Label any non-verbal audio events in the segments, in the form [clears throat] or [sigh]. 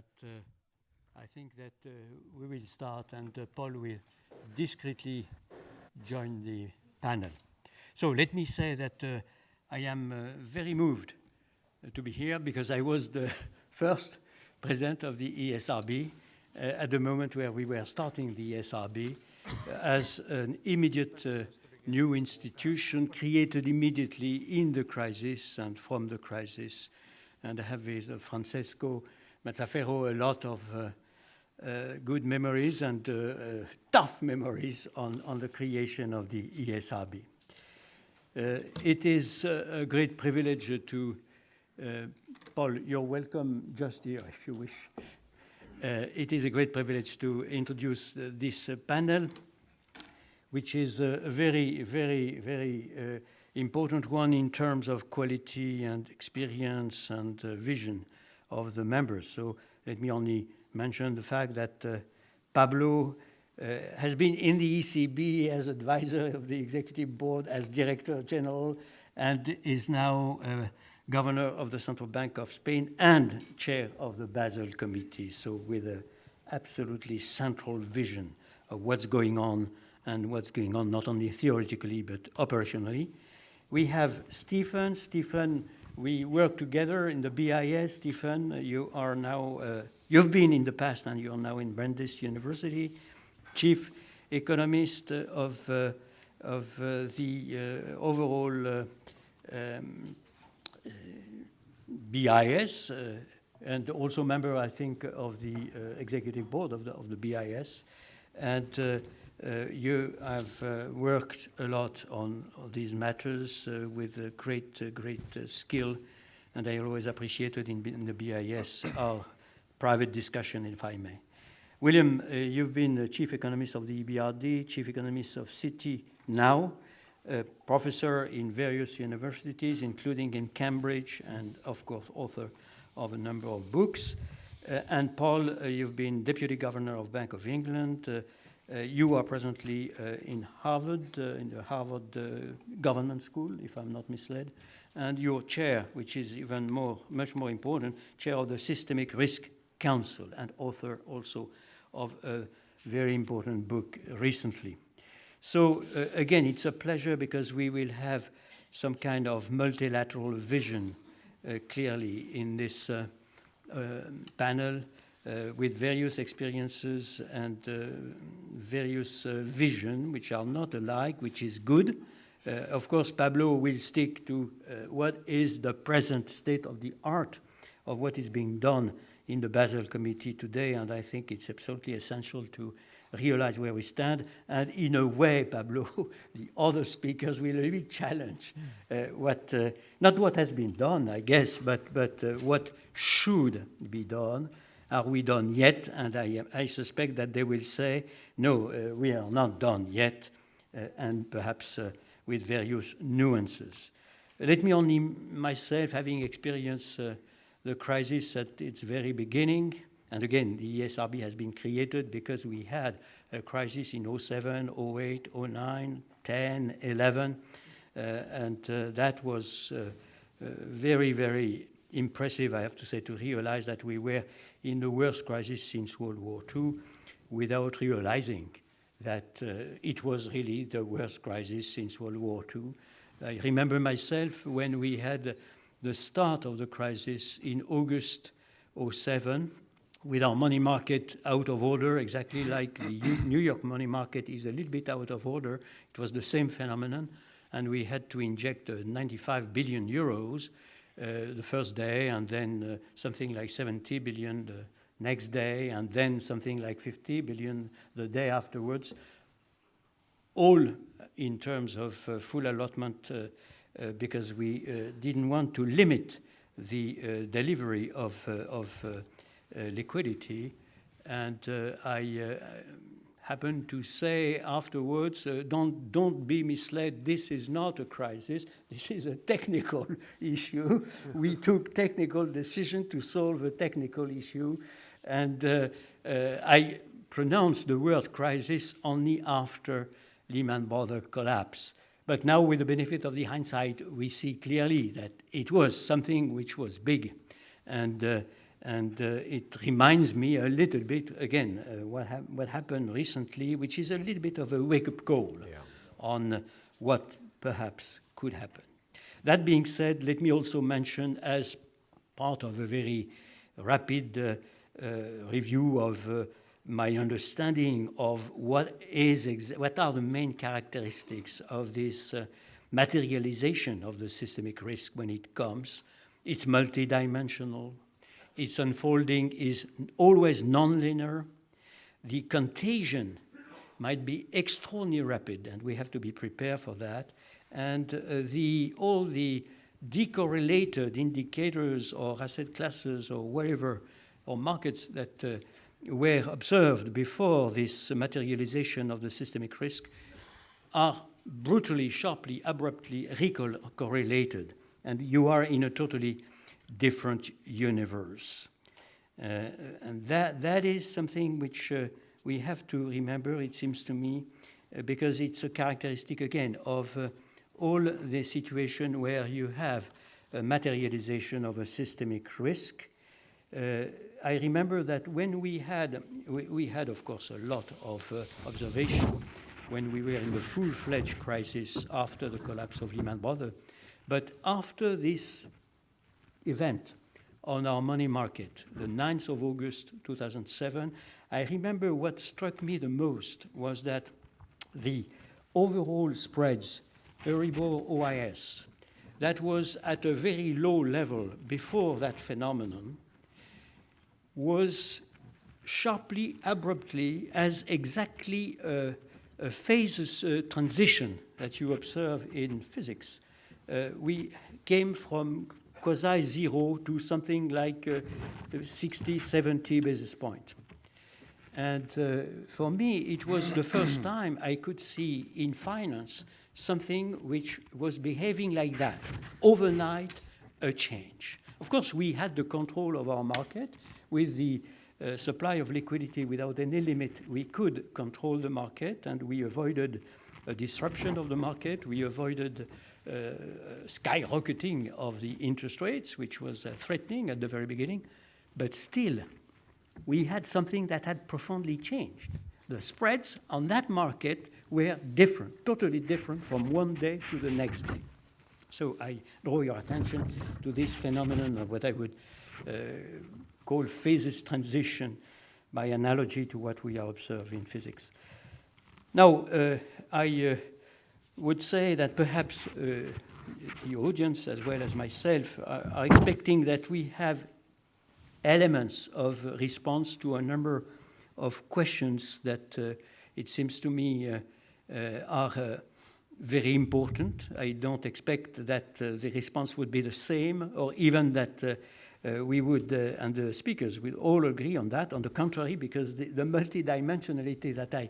but uh, I think that uh, we will start and uh, Paul will discreetly join the panel. So let me say that uh, I am uh, very moved to be here because I was the [laughs] first president of the ESRB at the moment where we were starting the ESRB as an immediate new institution created immediately in the crisis and from the crisis. And I have with uh, Francesco Mazzaferro a lot of uh, uh, good memories and uh, uh, tough memories on, on the creation of the ESRB. Uh, it is a great privilege to, Paul, you're welcome just here if you wish. it is a great privilege to introduce this panel which is a very, very, very uh, important one in terms of quality and experience and uh, vision of the members. So let me only mention the fact that uh, Pablo uh, has been in the ECB as advisor of the executive board, as director general, and is now uh, governor of the Central Bank of Spain and chair of the Basel Committee. So with an absolutely central vision of what's going on and what's going on, not only theoretically, but operationally. We have Stephen. Stephen, we work together in the BIS. Stephen, you are now, uh, you've been in the past and you're now in Brandeis University, chief economist of, uh, of uh, the uh, overall uh, um, BIS, uh, and also member, I think, of the executive board of the, of the BIS. And uh, you have uh, worked a lot on, these matters uh, with great, great skill, and I always appreciated in, in, the BIS our private discussion, if I may. William, you've been chief economist of the EBRD, chief economist of Citi now, professor in various universities, including in Cambridge, and of course, author of a number of books. Uh, and Paul, uh, you've been deputy governor of Bank of England, uh, uh, you are presently uh, in Harvard, uh, in the Harvard Government School, if I'm not misled, and your chair, which is even more, much more important, chair of the Systemic Risk Council and author also of a very important book recently. So uh, again, it's a pleasure because we will have some kind of multilateral vision uh, clearly in this uh, panel uh, with various experiences and uh, various uh, vision, which are not alike, which is good. Uh, of course, Pablo will stick to uh, what is the present state of the art of what is being done in the Basel Committee today, and I think it's absolutely essential to realize where we stand. And in a way, Pablo, [laughs] the other speakers will really challenge uh, what, not what has been done, I guess, but, but what should be done are we done yet? And I, I suspect that they will say, no, uh, we are not done yet, uh, and perhaps uh, with various nuances. Let me only myself, having experienced uh, the crisis at its very beginning, and again, the ESRB has been created because we had a crisis in 07, 08, 09, 10, 11, uh, and uh, that was very, very impressive, I have to say, to realize that we were in the worst crisis since World War II without realizing that uh, it was really the worst crisis since World War II. I remember myself when we had the start of the crisis in August 07 with our money market out of order, exactly like the New York money market is a little bit out of order. It was the same phenomenon, and we had to inject uh, 95 billion euros Uh, the first day, and then uh, something like 70 billion the next day, and then something like 50 billion the day afterwards, all in terms of uh, full allotment uh, uh, because we didn't want to limit the delivery of, of liquidity. And I happened to say afterwards, uh, don't, don't be misled, this is not a crisis, this is a technical [laughs] issue. we [laughs] took technical decision to solve a technical issue, and uh, uh, I pronounced the word crisis only after Lehman Brothers collapse. But now with the benefit of the hindsight, we see clearly that it was something which was big. And uh, And uh, it reminds me a little bit, again, uh, what, ha what happened recently, which is a little bit of a wake-up call yeah. on what perhaps could happen. That being said, let me also mention as part of a very rapid uh, uh, review of uh, my understanding of what is what are the main characteristics of this uh, materialization of the systemic risk when it comes. It's multidimensional. Its unfolding is always nonlinear. The contagion might be extraordinarily rapid, and we have to be prepared for that. And uh, the, all the decorrelated indicators or asset classes or whatever, or markets that uh, were observed before this materialization of the systemic risk are brutally, sharply, abruptly correlated. And you are in a totally different universe. Uh, and that, that is something which uh, we have to remember, it seems to me, uh, because it's a characteristic, again, of uh, all the situation where you have a materialization of a systemic risk. Uh, I remember that when we had, we, we, had, of course, a lot of uh, observation when we were in the full-fledged crisis after the collapse of Lehman Brothers. But after this event on our money market, the 9th of August 2007, I remember what struck me the most was that the overall spreads, Euribor OIS, that was at a very low level before that phenomenon, was sharply, abruptly, as exactly a, a phases transition that you observe in physics. Uh, we came from quasi zero to something like uh, 60, 70 basis point. And uh, for me, it was the first [clears throat] time I could see in finance something which was behaving like that. Overnight, a change. Of course, we had the control of our market with the uh, supply of liquidity without any limit. We could control the market and we avoided a disruption of the market. We avoided skyrocketing of the interest rates, which was uh, threatening at the very beginning. But still, we had something that had profoundly changed. The spreads on that market were different, totally different from one day to the next day. So I draw your attention to this phenomenon of what I would uh, call phases transition by analogy to what we are observing in physics. Now, uh, I uh, would say that perhaps uh, the audience, as well as myself, are, are, expecting that we have elements of response to a number of questions that uh, it seems to me uh, uh, are uh, very important. I don't expect that the response would be the same or even that we would, and the speakers will all agree on that. On the contrary, because the, the multidimensionality that I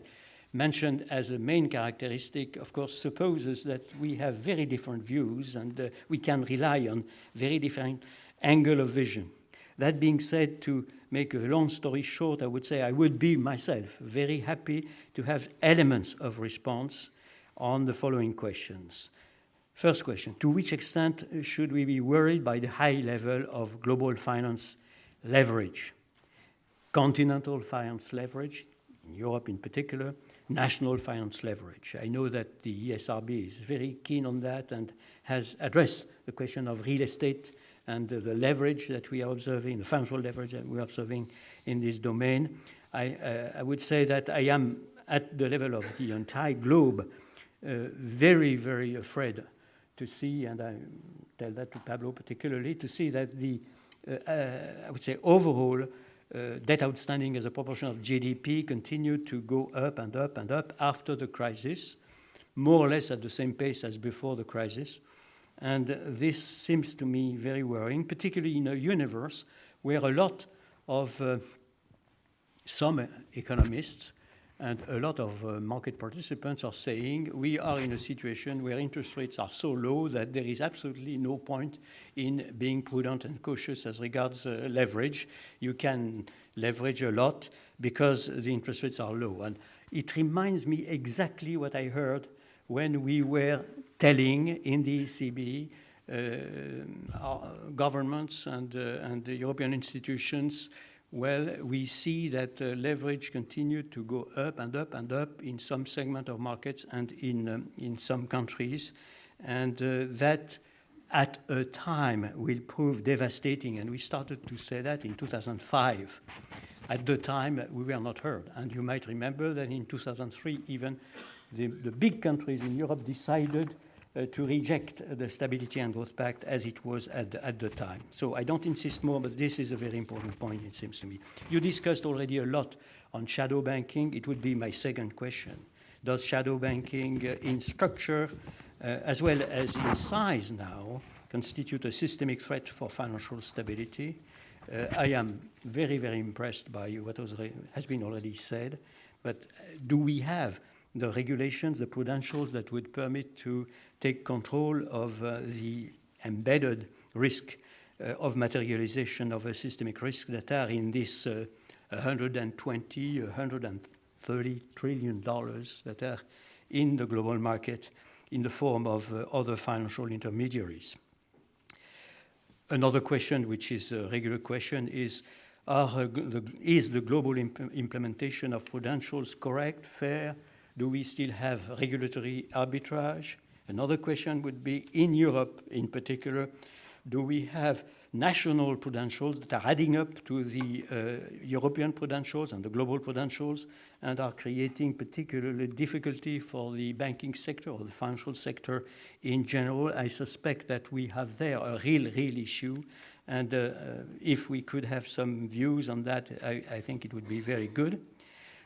mentioned as a main characteristic, of course, supposes that we have very different views and uh, we can rely on very different angle of vision. That being said, to make a long story short, I would say I would be myself very happy to have elements of response on the following questions. First question, to which extent should we be worried by the high level of global finance leverage? Continental finance leverage, in Europe in particular, national finance leverage. I know that the ESRB is very keen on that and has addressed the question of real estate and the leverage that we are observing, the financial leverage that we are observing in this domain. I, uh, I would say that I am at the level of the entire globe uh, very, very afraid to see, and I tell that to Pablo particularly, to see that the, uh, uh I would say overall, uh, debt outstanding as a proportion of GDP continued to go up and up and up after the crisis, more or less at the same pace as before the crisis. And this seems to me very worrying, particularly in a universe where a lot of uh, some economists and a lot of uh, market participants are saying we are in a situation where interest rates are so low that there is absolutely no point in being prudent and cautious as regards uh, leverage. You can leverage a lot because the interest rates are low. And it reminds me exactly what I heard when we were telling in the ECB our governments and, and the European institutions, well, we see that uh, leverage continued to go up and up and up in some segment of markets and in, um, in some countries. And uh, that at a time will prove devastating. And we started to say that in 2005. At the time, uh, we were not heard. And you might remember that in 2003, even the, the big countries in Europe decided uh, to reject the Stability and Growth Pact as it was at the, at the time. So I don't insist more, but this is a very important point, it seems to me. You discussed already a lot on shadow banking. It would be my second question. Does shadow banking uh, in structure uh, as well as in size now, constitute a systemic threat for financial stability. Uh, I am very, very impressed by what has been already said, but do we have the regulations, the prudentials that would permit to take control of uh, the embedded risk uh, of materialization of a systemic risk that are in this uh, 120, 130 trillion dollars that are in the global market in the form of uh, other financial intermediaries. Another question, which is a regular question, is are, uh, the, is the global imp implementation of prudentials correct, fair? Do we still have regulatory arbitrage? Another question would be, in Europe in particular, do we have national prudentials that are adding up to the uh, European prudentials and the global prudentials and are creating particularly difficulty for the banking sector or the financial sector in general. I suspect that we have there a real, real issue. And uh, uh, if we could have some views on that, I, I, think it would be very good.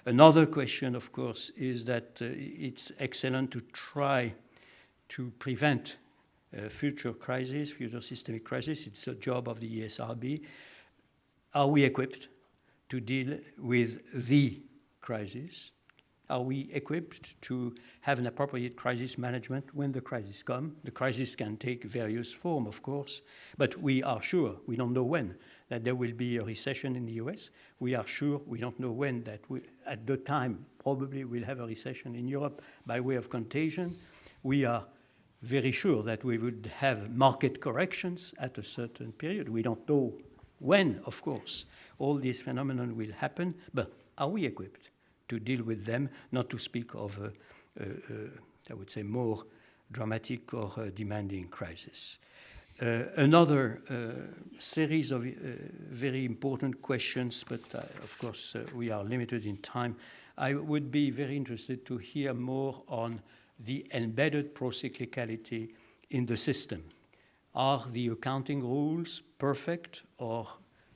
Another question, of course, is that uh, it's excellent to try to prevent uh, future crises, future systemic crises. It's the job of the ESRB. Are we equipped to deal with the crisis? Are we equipped to have an appropriate crisis management when the crisis comes? The crisis can take various form, of course, but we are sure, we don't know when, that there will be a recession in the US. We are sure, we don't know when, that we, at the time probably we'll have a recession in Europe by way of contagion. We are very sure that we would have market corrections at a certain period. We don't know when, of course, all these phenomena will happen, but are we equipped to deal with them, not to speak of, a, I would say, more dramatic or uh, demanding crisis. Uh, another uh, series of uh, very important questions, but of course we are limited in time. I would be very interested to hear more on the embedded procyclicality in the system. Are the accounting rules perfect or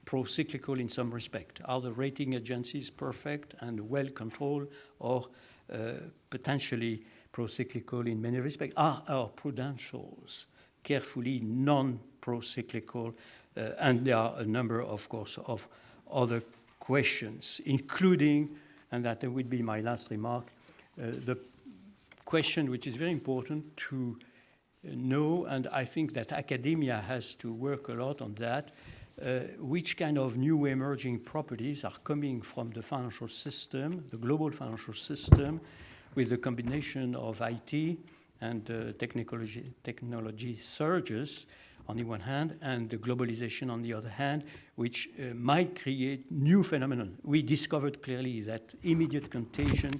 pro-cyclical in some respect? Are the rating agencies perfect and well controlled or uh, potentially pro-cyclical in many respects? Are our prudentials carefully non-pro-cyclical? Uh, and there are a number, of course, of other questions, including, and that would be my last remark, uh, the question which is very important to know, and I think that academia has to work a lot on that, uh, which kind of new emerging properties are coming from the financial system, the global financial system, with the combination of IT and uh, technology, technology surges on the one hand, and the globalization on the other hand, which uh, might create new phenomena. We discovered clearly that immediate contagion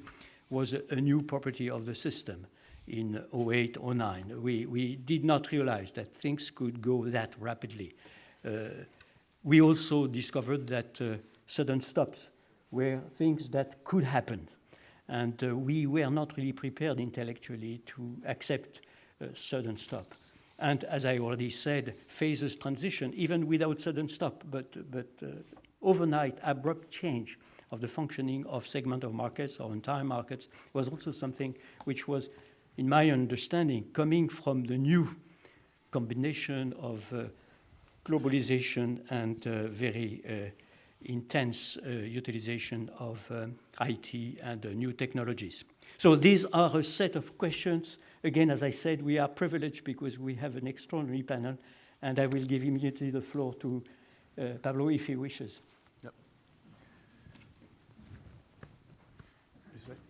was a, a new property of the system in 08, 09. We, we did not realize that things could go that rapidly. Uh, we also discovered that uh, sudden stops were things that could happen. And uh, we were not really prepared intellectually to accept a sudden stop. And as I already said, phases transition, even without sudden stop, but, but uh, overnight abrupt change of the functioning of segment of markets or entire markets was also something which was, in my understanding, coming from the new combination of uh, globalization and uh, very uh, intense uh, utilization of um, IT and uh, new technologies. So these are a set of questions. Again, as I said, we are privileged because we have an extraordinary panel, and I will give immediately the floor to uh, Pablo if he wishes. Yep.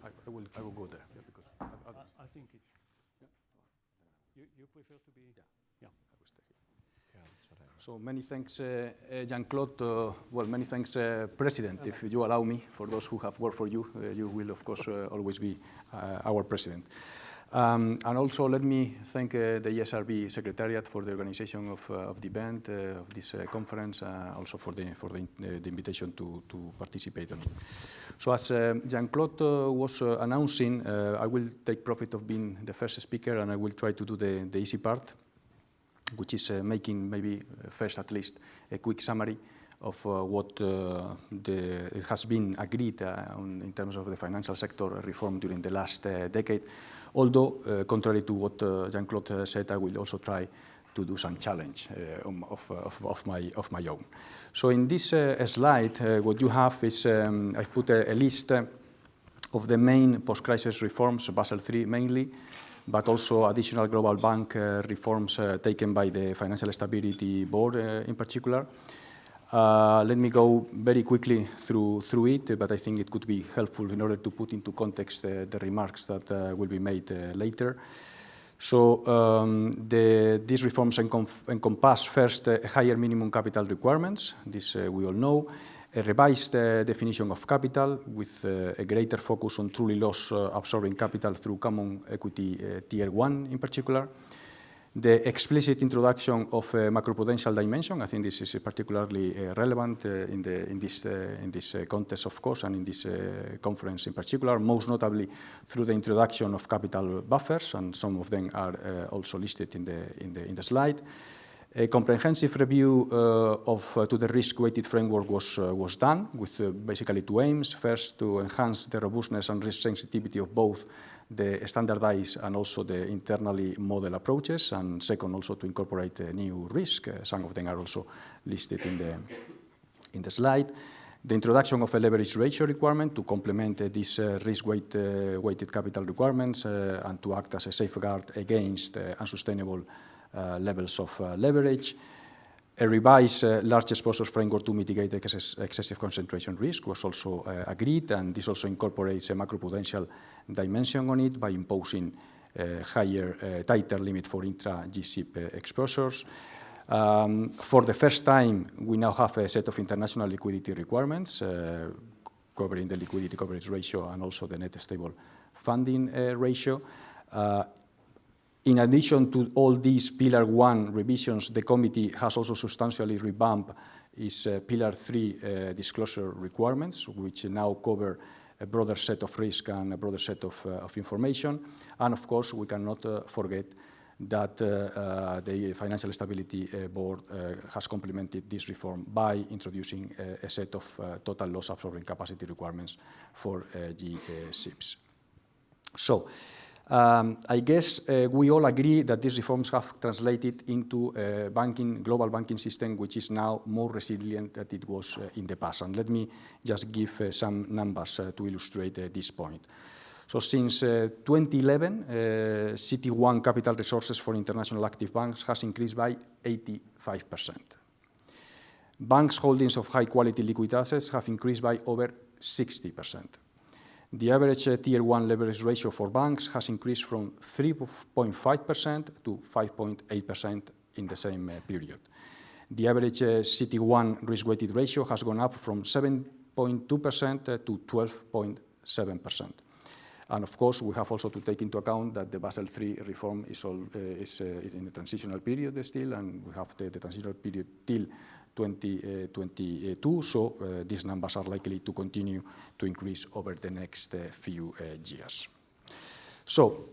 I will, I will go there, yeah, because I, I, I, I think it. Yeah. You, you prefer to be. Yeah. Yeah. I will stay. So many thanks, uh, uh, Jean-Claude. Uh, well, many thanks, uh, President. If you allow me, for those who have worked for you, uh, you will, of course, uh, always be our President. Um, and also let me thank the ESRB Secretariat for the organization of, of the event, of this conference, also for the, for the, the, invitation to, to participate on it. So as Jean-Claude was announcing, I will take profit of being the first speaker and I will try to do the, the easy part, which is making maybe first at least a quick summary of uh, what uh, the, it has been agreed uh, on, in terms of the financial sector reform during the last decade. Although, uh, contrary to what uh, Jean-Claude uh, said, I will also try to do some challenge um, of, of, of, my, of my own. So in this slide, what you have is, um, I've put a, a list of the main post-crisis reforms, Basel III mainly, but also additional global bank uh, reforms uh, taken by the Financial Stability Board uh, in particular. Let me go very quickly through, through it, but I think it could be helpful in order to put into context the remarks that will be made later. So um, the, these reforms encompass first uh, higher minimum capital requirements, this uh, we all know, a revised definition of capital with a greater focus on truly loss absorbing capital through common equity tier 1 in particular, the explicit introduction of a macroprudential dimension, I think this is particularly uh, relevant uh, in, the, in, this, uh, in this uh, context, of course, and in this uh, conference in particular, most notably through the introduction of capital buffers, and some of them are uh, also listed in the, in, the, in the slide. A comprehensive review of to the risk-weighted framework was, was done with basically two aims. First, to enhance the robustness and risk sensitivity of both the standardized and also the internally model approaches, and second, also to incorporate new risk. Uh, some of them are also listed in the, in the slide. The introduction of a leverage ratio requirement to complement uh, these uh, risk-weighted uh, capital requirements uh, and to act as a safeguard against uh, unsustainable levels of leverage. A revised uh, large exposures framework to mitigate excess, excessive concentration risk was also uh, agreed, and this also incorporates a macroprudential dimension on it by imposing uh, higher, uh, tighter limit for intra-GSIB uh, exposures. Um, for the first time, we now have a set of international liquidity requirements uh, covering the liquidity coverage ratio and also the net stable funding ratio. In addition to all these Pillar 1 revisions, the committee has also substantially revamped its uh, Pillar 3 uh, disclosure requirements, which now cover a broader set of risk and a broader set of, uh, of information. And of course, we cannot uh, forget that uh, uh, the Financial Stability Board has complemented this reform by introducing a set of total loss absorbing capacity requirements for G-SIBs. So, um, I guess uh, we all agree that these reforms have translated into a banking, global banking system which is now more resilient than it was uh, in the past. And let me just give uh, some numbers uh, to illustrate uh, this point. So since uh, 2011, CET1 capital resources for international active banks has increased by 85%. Banks' holdings of high-quality liquid assets have increased by over 60%. The average uh, Tier 1 leverage ratio for banks has increased from 3.5% to 5.8% in the same uh, period. The average uh, CET1 risk-weighted ratio has gone up from 7.2% to 12.7%. And of course, we have also to take into account that the Basel III reform is, all, uh, is, uh, in a transitional period still, and we have the, the transitional period till 2022, so uh, these numbers are likely to continue to increase over the next uh, few uh, years. So,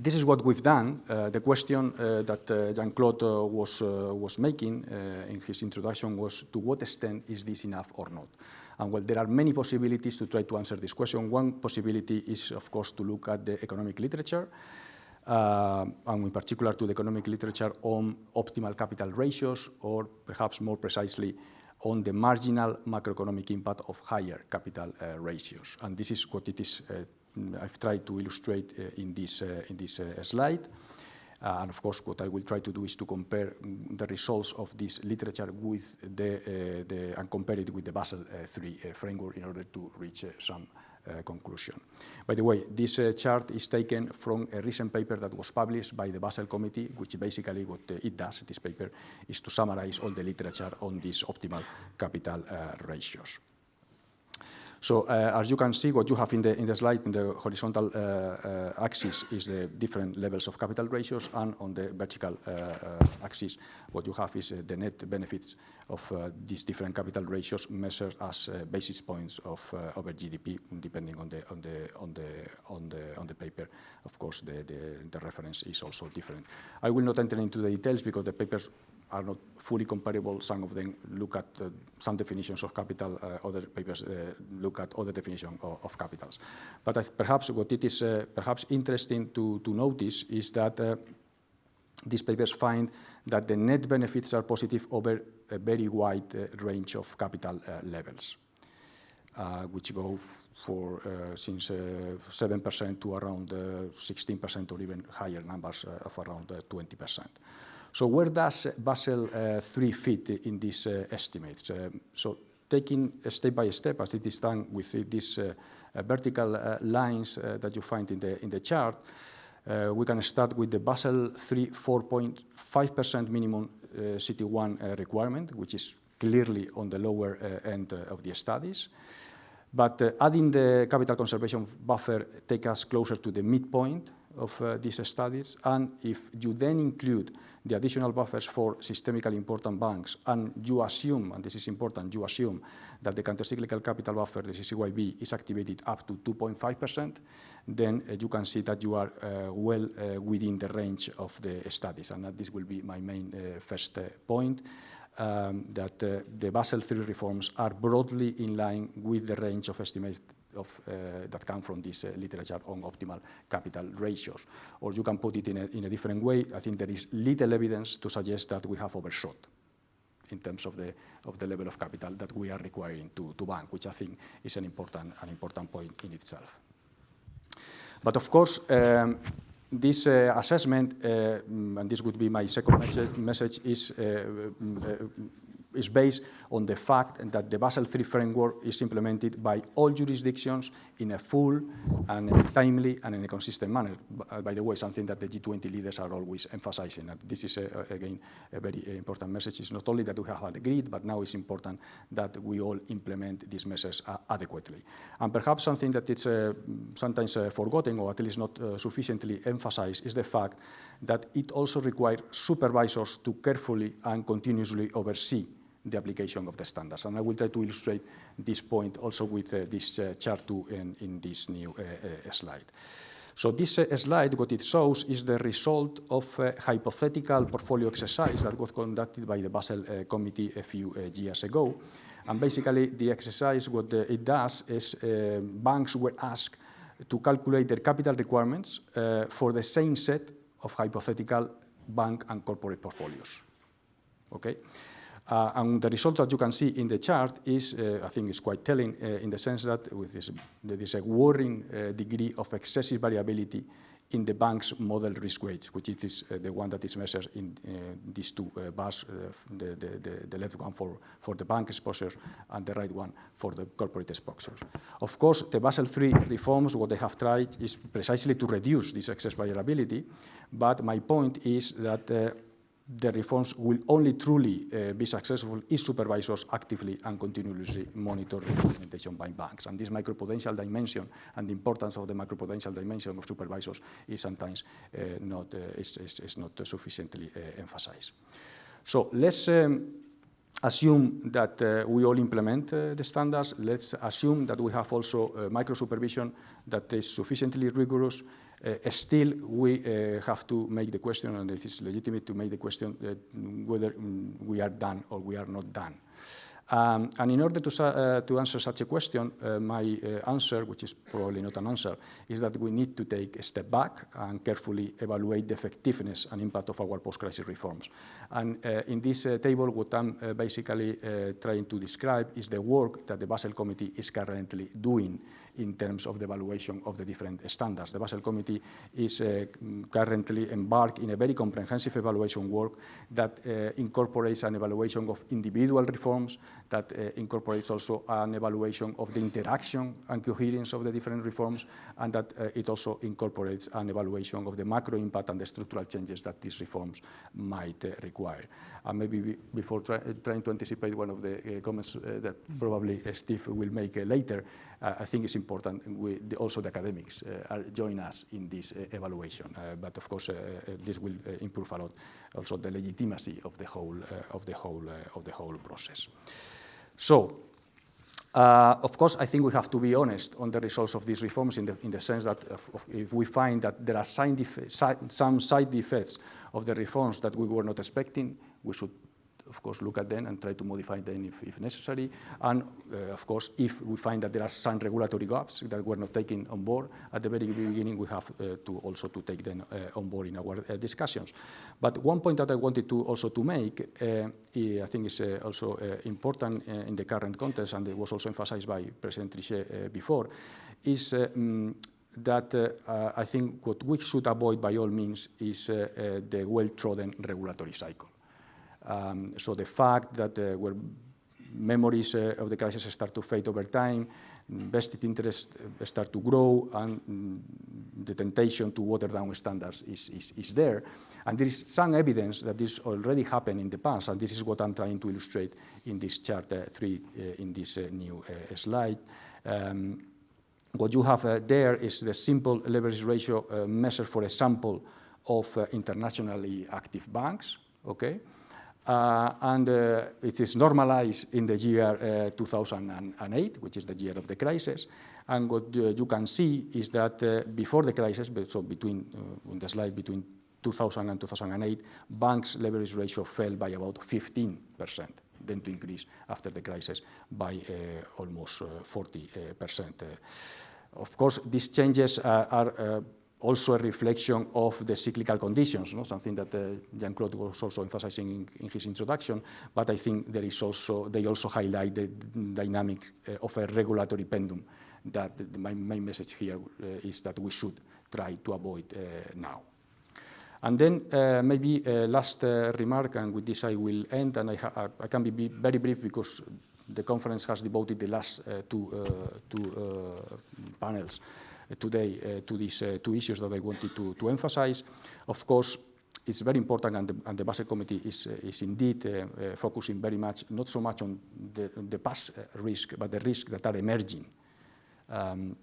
this is what we've done. Uh, the question uh, that uh, Jean-Claude was, was making in his introduction was to what extent is this enough or not? And well, there are many possibilities to try to answer this question. One possibility is, of course, to look at the economic literature uh, and in particular to the economic literature on optimal capital ratios, or perhaps more precisely, on the marginal macroeconomic impact of higher capital uh, ratios. And this is what it is uh, I've tried to illustrate uh, in this, uh, in this slide. Uh, and of course, what I will try to do is to compare mm, the results of this literature with the, uh, the and compare it with the Basel III uh, framework in order to reach some conclusion. By the way, this uh, chart is taken from a recent paper that was published by the Basel Committee, which basically what uh, it does, this paper, is to summarize all the literature on these optimal capital ratios. So uh, as you can see, what you have in the, in the slide, in the horizontal uh, uh, axis is the different levels of capital ratios, and on the vertical axis, what you have is the net benefits of these different capital ratios measured as basis points of over GDP, depending on the, on the, on the, on the, on the paper. Of course, the, the, the reference is also different. I will not enter into the details because the papers are not fully comparable. Some of them look at uh, some definitions of capital, uh, other papers uh, look at other definitions of, of capitals. But perhaps what it is uh, perhaps interesting to, to notice is that uh, these papers find that the net benefits are positive over a very wide uh, range of capital levels. which go for since 7% to around 16% or even higher numbers of around 20%. So where does uh, Basel uh, III fit in these uh, estimates? Uh, so taking uh, step by step, as it is done with these uh, vertical lines that you find in the, in the chart, we can start with the Basel III 4.5% minimum CET1 requirement, which is clearly on the lower end of the studies. But uh, adding the capital conservation buffer take us closer to the midpoint of uh, these studies. And if you then include the additional buffers for systemically important banks, and you assume, and this is important, you assume that the countercyclical capital buffer, the CCYB, is activated up to 2.5%, then uh, you can see that you are uh, well uh, within the range of the studies. And this will be my main uh, first uh, point. Um, that the Basel III reforms are broadly in line with the range of estimates of, uh, that come from this uh, literature on optimal capital ratios. Or you can put it in a, in a different way. I think there is little evidence to suggest that we have overshot in terms of the, of the level of capital that we are requiring to, to bank, which I think is an important, an important point in itself. But of course, um, this uh, assessment, uh, and this would be my second message, message is uh, uh is based on the fact that the Basel III framework is implemented by all jurisdictions in a full and timely and in a consistent manner. Uh, by the way, something that the G20 leaders are always emphasizing. And this is, a, again, a very important message. It's not only that we have agreed, but now it's important that we all implement these measures uh, adequately. And perhaps something that is uh, sometimes uh, forgotten or at least not uh, sufficiently emphasized is the fact that it also requires supervisors to carefully and continuously oversee the application of the standards. And I will try to illustrate this point also with uh, this uh, chart 2 in, in this new uh, uh slide. So this uh, slide, what it shows is the result of a hypothetical portfolio exercise that was conducted by the Basel uh, Committee a few years ago. And basically, the exercise, what it does is banks were asked to calculate their capital requirements for the same set of hypothetical bank and corporate portfolios. Okay? Uh, and the result that you can see in the chart is, uh, I think, is quite telling uh, in the sense that with this, there is a worrying uh, degree of excessive variability in the bank's model risk weights, which is uh, the one that is measured in uh, these two bars, the, the, the, left one for, for the bank exposure and the right one for the corporate exposure. Of course, the Basel III reforms, what they have tried is precisely to reduce this excess variability, but my point is that the reforms will only truly uh, be successful if supervisors actively and continuously monitor the implementation by banks. And this macroprudential dimension and the importance of the macroprudential dimension of supervisors is sometimes uh, not, uh, is, is, is, not sufficiently uh, emphasized. So let's um, assume that uh, we all implement uh, the standards. Let's assume that we have also micro supervision that is sufficiently rigorous uh, still, we uh, have to make the question, and it is legitimate to make the question whether um, we are done or we are not done. Um, and in order to, uh, to answer such a question, uh, my uh, answer, which is probably not an answer, is that we need to take a step back and carefully evaluate the effectiveness and impact of our post-crisis reforms. And uh, in this uh, table, what I'm uh, basically trying to describe is the work that the Basel Committee is currently doing in terms of the evaluation of the different standards. The Basel Committee is uh, currently embarked in a very comprehensive evaluation work that uh, incorporates an evaluation of individual reforms, that uh, incorporates also an evaluation of the interaction and coherence of the different reforms, and that uh, it also incorporates an evaluation of the macro impact and the structural changes that these reforms might uh, require. And maybe before try, trying to anticipate one of the uh, comments that probably Steve will make later, I think it's important we, the, also the academics uh, join us in this uh, evaluation. but of course, this will improve a lot also the legitimacy of the whole of the whole of the whole process. So. Uh, of course, I think we have to be honest on the results of these reforms in the, in the sense that if, if we find that there are side some side effects of the reforms that we were not expecting, we should of course, look at them and try to modify them if, if necessary. And, uh, of course, if we find that there are some regulatory gaps that we're not taking on board at the very beginning, we have uh, to also to take them uh, on board in our uh, discussions. But one point that I wanted to also to make, uh, I think is uh, also important in the current context, and it was also emphasized by President Trichet before, is um, that uh, I think what we should avoid by all means is uh, uh, the well-trodden regulatory cycle. Um, so the fact that uh, where memories uh, of the crisis start to fade over time, vested interests uh, start to grow, and mm, the temptation to water down standards is, is, is, there. And there is some evidence that this already happened in the past, and this is what I'm trying to illustrate in this chart uh, 3 uh, in this uh, new slide. Um, what you have there is the simple leverage ratio measure for a sample of internationally active banks, okay? Uh, and uh, it is normalized in the year uh, 2008, which is the year of the crisis. And what uh, you can see is that uh, before the crisis, so between, uh, on the slide between 2000 and 2008, banks' leverage ratio fell by about 15%, then to increase after the crisis by almost 40%. of course, these changes are also a reflection of the cyclical conditions, no? something that uh, Jean-Claude was also emphasizing in, in, his introduction, but I think there is also, they also highlight the dynamic uh, of a regulatory pendulum that my main message here uh, is that we should try to avoid uh, now. And then uh, maybe a last uh, remark, and with this I will end, and I, I can be very brief because the conference has devoted the last two, two panels today uh, to these uh, two issues that I wanted to, to emphasize. Of course, it's very important, and the, and the Basel Committee is, uh, is indeed focusing very much, not so much on the, the past risk, but the risks that are emerging. Um,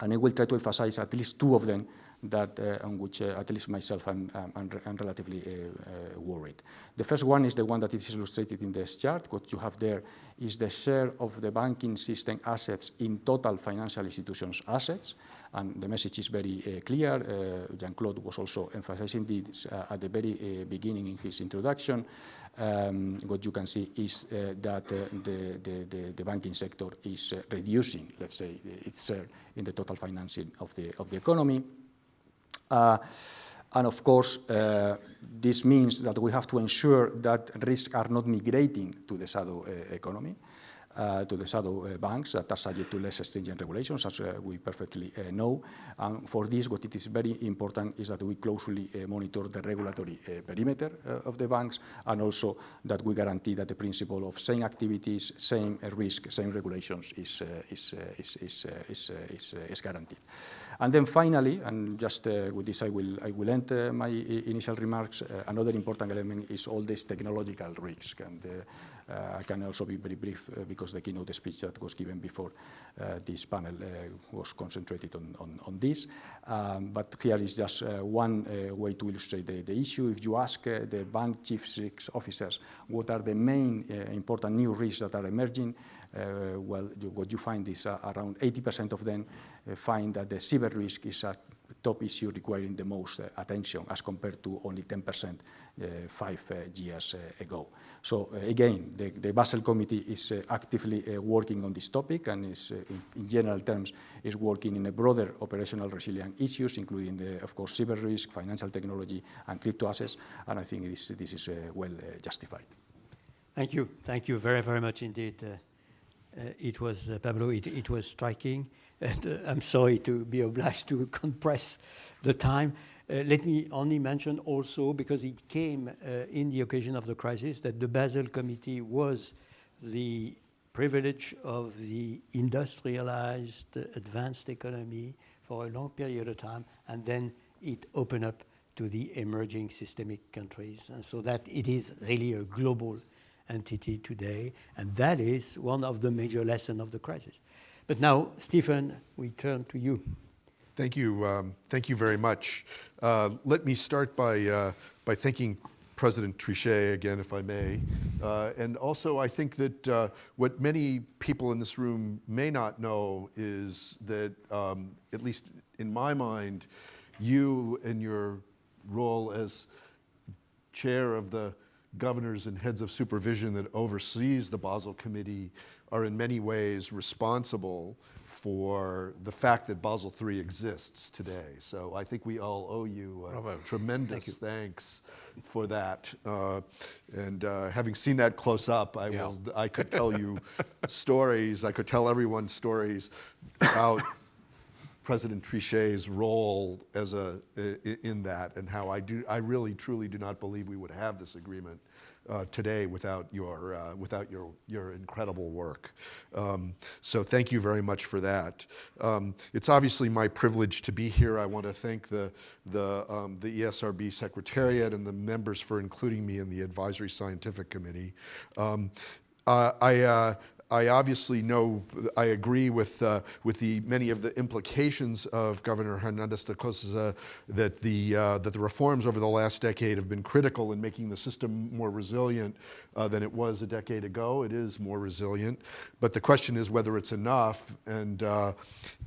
and I will try to emphasize at least two of them that uh, on which uh, at least myself I'm, I'm, I'm relatively uh, worried. The first one is the one that is illustrated in this chart. What you have there is the share of the banking system assets in total financial institutions assets. And the message is very clear. Jean-Claude was also emphasizing this at the very beginning in his introduction. Um, what you can see is uh, that uh, the, the, the, banking sector is uh, reducing, let's say, its share in the total financing of the, of the economy. Uh, and of course, uh, this means that we have to ensure that risks are not migrating to the shadow uh, economy. Uh, to the shadow uh, banks that are subject to less stringent regulations, as uh, we perfectly know. And for this, what it is very important is that we closely monitor the regulatory perimeter of the banks, and also that we guarantee that the principle of same activities, same risk, same regulations is, is, is, is, is, is, is guaranteed. And then finally, and just uh, with this I will, I will end uh, my initial remarks, uh, another important element is all this technological risk. And I can also be very brief uh, because the keynote speech that was given before uh, this panel was concentrated on, on, on this. Um, but here is just one way to illustrate the, the, issue. If you ask the bank chief risk officers what are the main important new risks that are emerging, uh, well, you, what you find is uh, around 80% of them uh, find that the cyber risk is a top issue requiring the most uh, attention as compared to only 10% uh, five uh, years uh, ago. So again, the, the, Basel Committee is actively working on this topic and is, in, in, general terms, is working in a broader operational resilience issues, including, the, of course, cyber risk, financial technology, and crypto assets. And I think this, this is well justified. Thank you. Thank you very, very much indeed. Uh, it was, uh, Pablo, it, it, was striking. And uh, I'm sorry to be obliged to [laughs] compress the time. let me only mention also, because it came in the occasion of the crisis, that the Basel Committee was the privilege of the industrialized, advanced economy for a long period of time, and then it opened up to the emerging systemic countries. And so that it is really a global entity today, and that is one of the major lessons of the crisis. But now, Stephen, we turn to you. Thank you. Um, thank you very much. Uh, let me start by, uh, by thanking President Trichet again, if I may. Uh, and also, I think that uh, what many people in this room may not know is that, um, at least in my mind, you and your role as chair of the governors and heads of supervision that oversees the Basel Committee are in many ways responsible for the fact that Basel III exists today. So I think we all owe you uh, tremendous Thank you. thanks for that. Uh, and uh, having seen that close up, I, yeah. will, I could tell you [laughs] stories, I could tell everyone stories about President Trichet's role as a, in that and how I, do, I really truly do not believe we would have this agreement uh, today without your, uh, without your, your incredible work. Um, so thank you very much for that. Um, it's obviously my privilege to be here. I want to thank the, the, um, the ESRB Secretariat and the members for including me in the Advisory Scientific Committee. Um, uh, I, I obviously know, I agree with, uh, with the, many of the implications of Governor Hernandez de Cos that the, uh, that the reforms over the last decade have been critical in making the system more resilient uh, than it was a decade ago. It is more resilient, but the question is whether it's enough and, uh,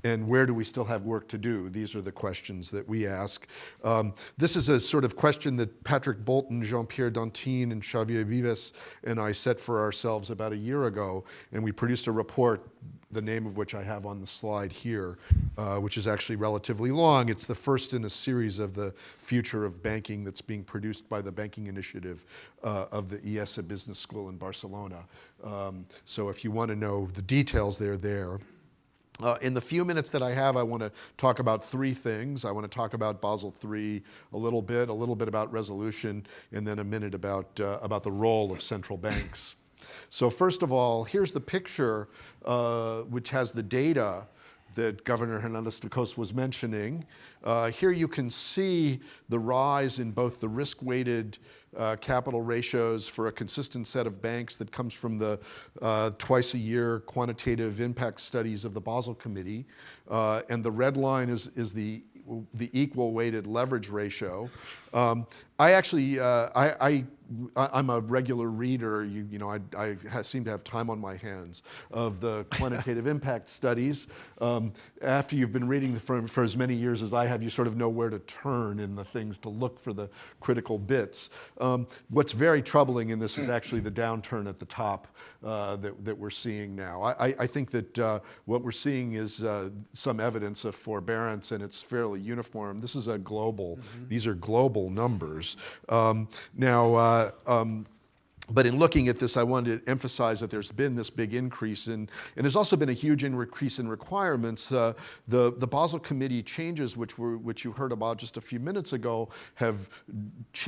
and where do we still have work to do? These are the questions that we ask. Um, this is a sort of question that Patrick Bolton, Jean-Pierre Danthine, and Xavier Vives and I set for ourselves about a year ago, and we produced a report the name of which I have on the slide here, uh, which is actually relatively long. It's the first in a series of the future of banking that's being produced by the Banking Initiative uh, of the IESE Business School in Barcelona. Um, so if you want to know the details, they're there. Uh, in the few minutes that I have, I want to talk about three things. I want to talk about Basel III a little bit, a little bit about resolution, and then a minute about, uh, about the role of central banks. So first of all, here's the picture uh, which has the data that Governor Hernandez de Cos was mentioning. Uh, here you can see the rise in both the risk-weighted uh, capital ratios for a consistent set of banks that comes from the uh, twice a year quantitative impact studies of the Basel Committee. Uh, and the red line is, is the the equal weighted leverage ratio. Um, I actually, uh, I, I I, am a regular reader, you, you know, I, I seem to have time on my hands, of the quantitative impact studies. Um, after you've been reading for, for as many years as I have, you sort of know where to turn in the things to look for the critical bits. Um, what's very troubling in this is actually the downturn at the top uh, that, that we're seeing now. I, I think that uh, what we're seeing is uh, some evidence of forbearance and it's fairly uniform. This is a global, mm -hmm. these are global numbers. Um, now, uh, uh, um, but in looking at this, I wanted to emphasize that there's been this big increase in, and there's also been a huge increase in requirements. Uh, the, the Basel Committee changes, which, were, which you heard about just a few minutes ago, have,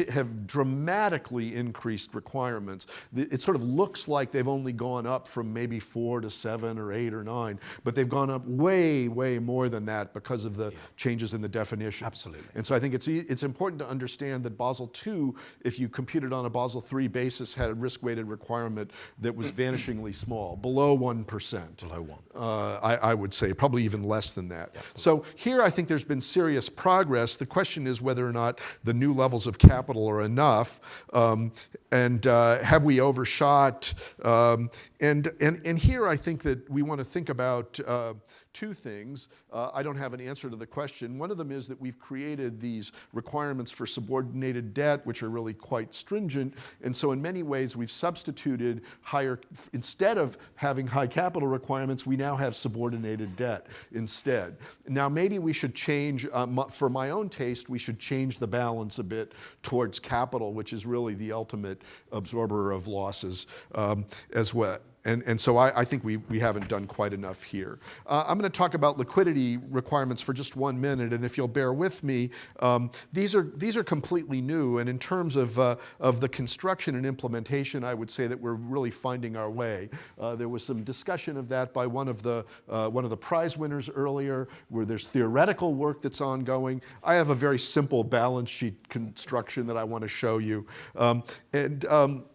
have dramatically increased requirements. It sort of looks like they've only gone up from maybe four to seven or eight or nine, but they've gone up way, way more than that because of the yeah. changes in the definition. Absolutely. And so I think it's, it's important to understand that Basel II, if you compute it on a Basel III basis, had a risk-weighted requirement that was vanishingly small, below 1%. Below one. Uh, I, I would say probably even less than that. So here I think there's been serious progress. The question is whether or not the new levels of capital are enough. Um, and uh, have we overshot? Um, and, and, and here I think that we want to think about uh, two things. Uh, I don't have an answer to the question. One of them is that we've created these requirements for subordinated debt, which are really quite stringent. And so in many ways, we've substituted higher, instead of having high capital requirements, we now have subordinated debt instead. Now, maybe we should change, uh, for my own taste, we should change the balance a bit towards capital, which is really the ultimate absorber of losses um, as well. And, and so I, I think we, we haven't done quite enough here. Uh, I'm going to talk about liquidity requirements for just one minute, and if you'll bear with me, um, these, are, these are completely new, and in terms of, uh, of the construction and implementation, I would say that we're really finding our way. Uh, there was some discussion of that by one of, the, uh, one of the prize winners earlier, where there's theoretical work that's ongoing. I have a very simple balance sheet construction that I want to show you. Um, and um,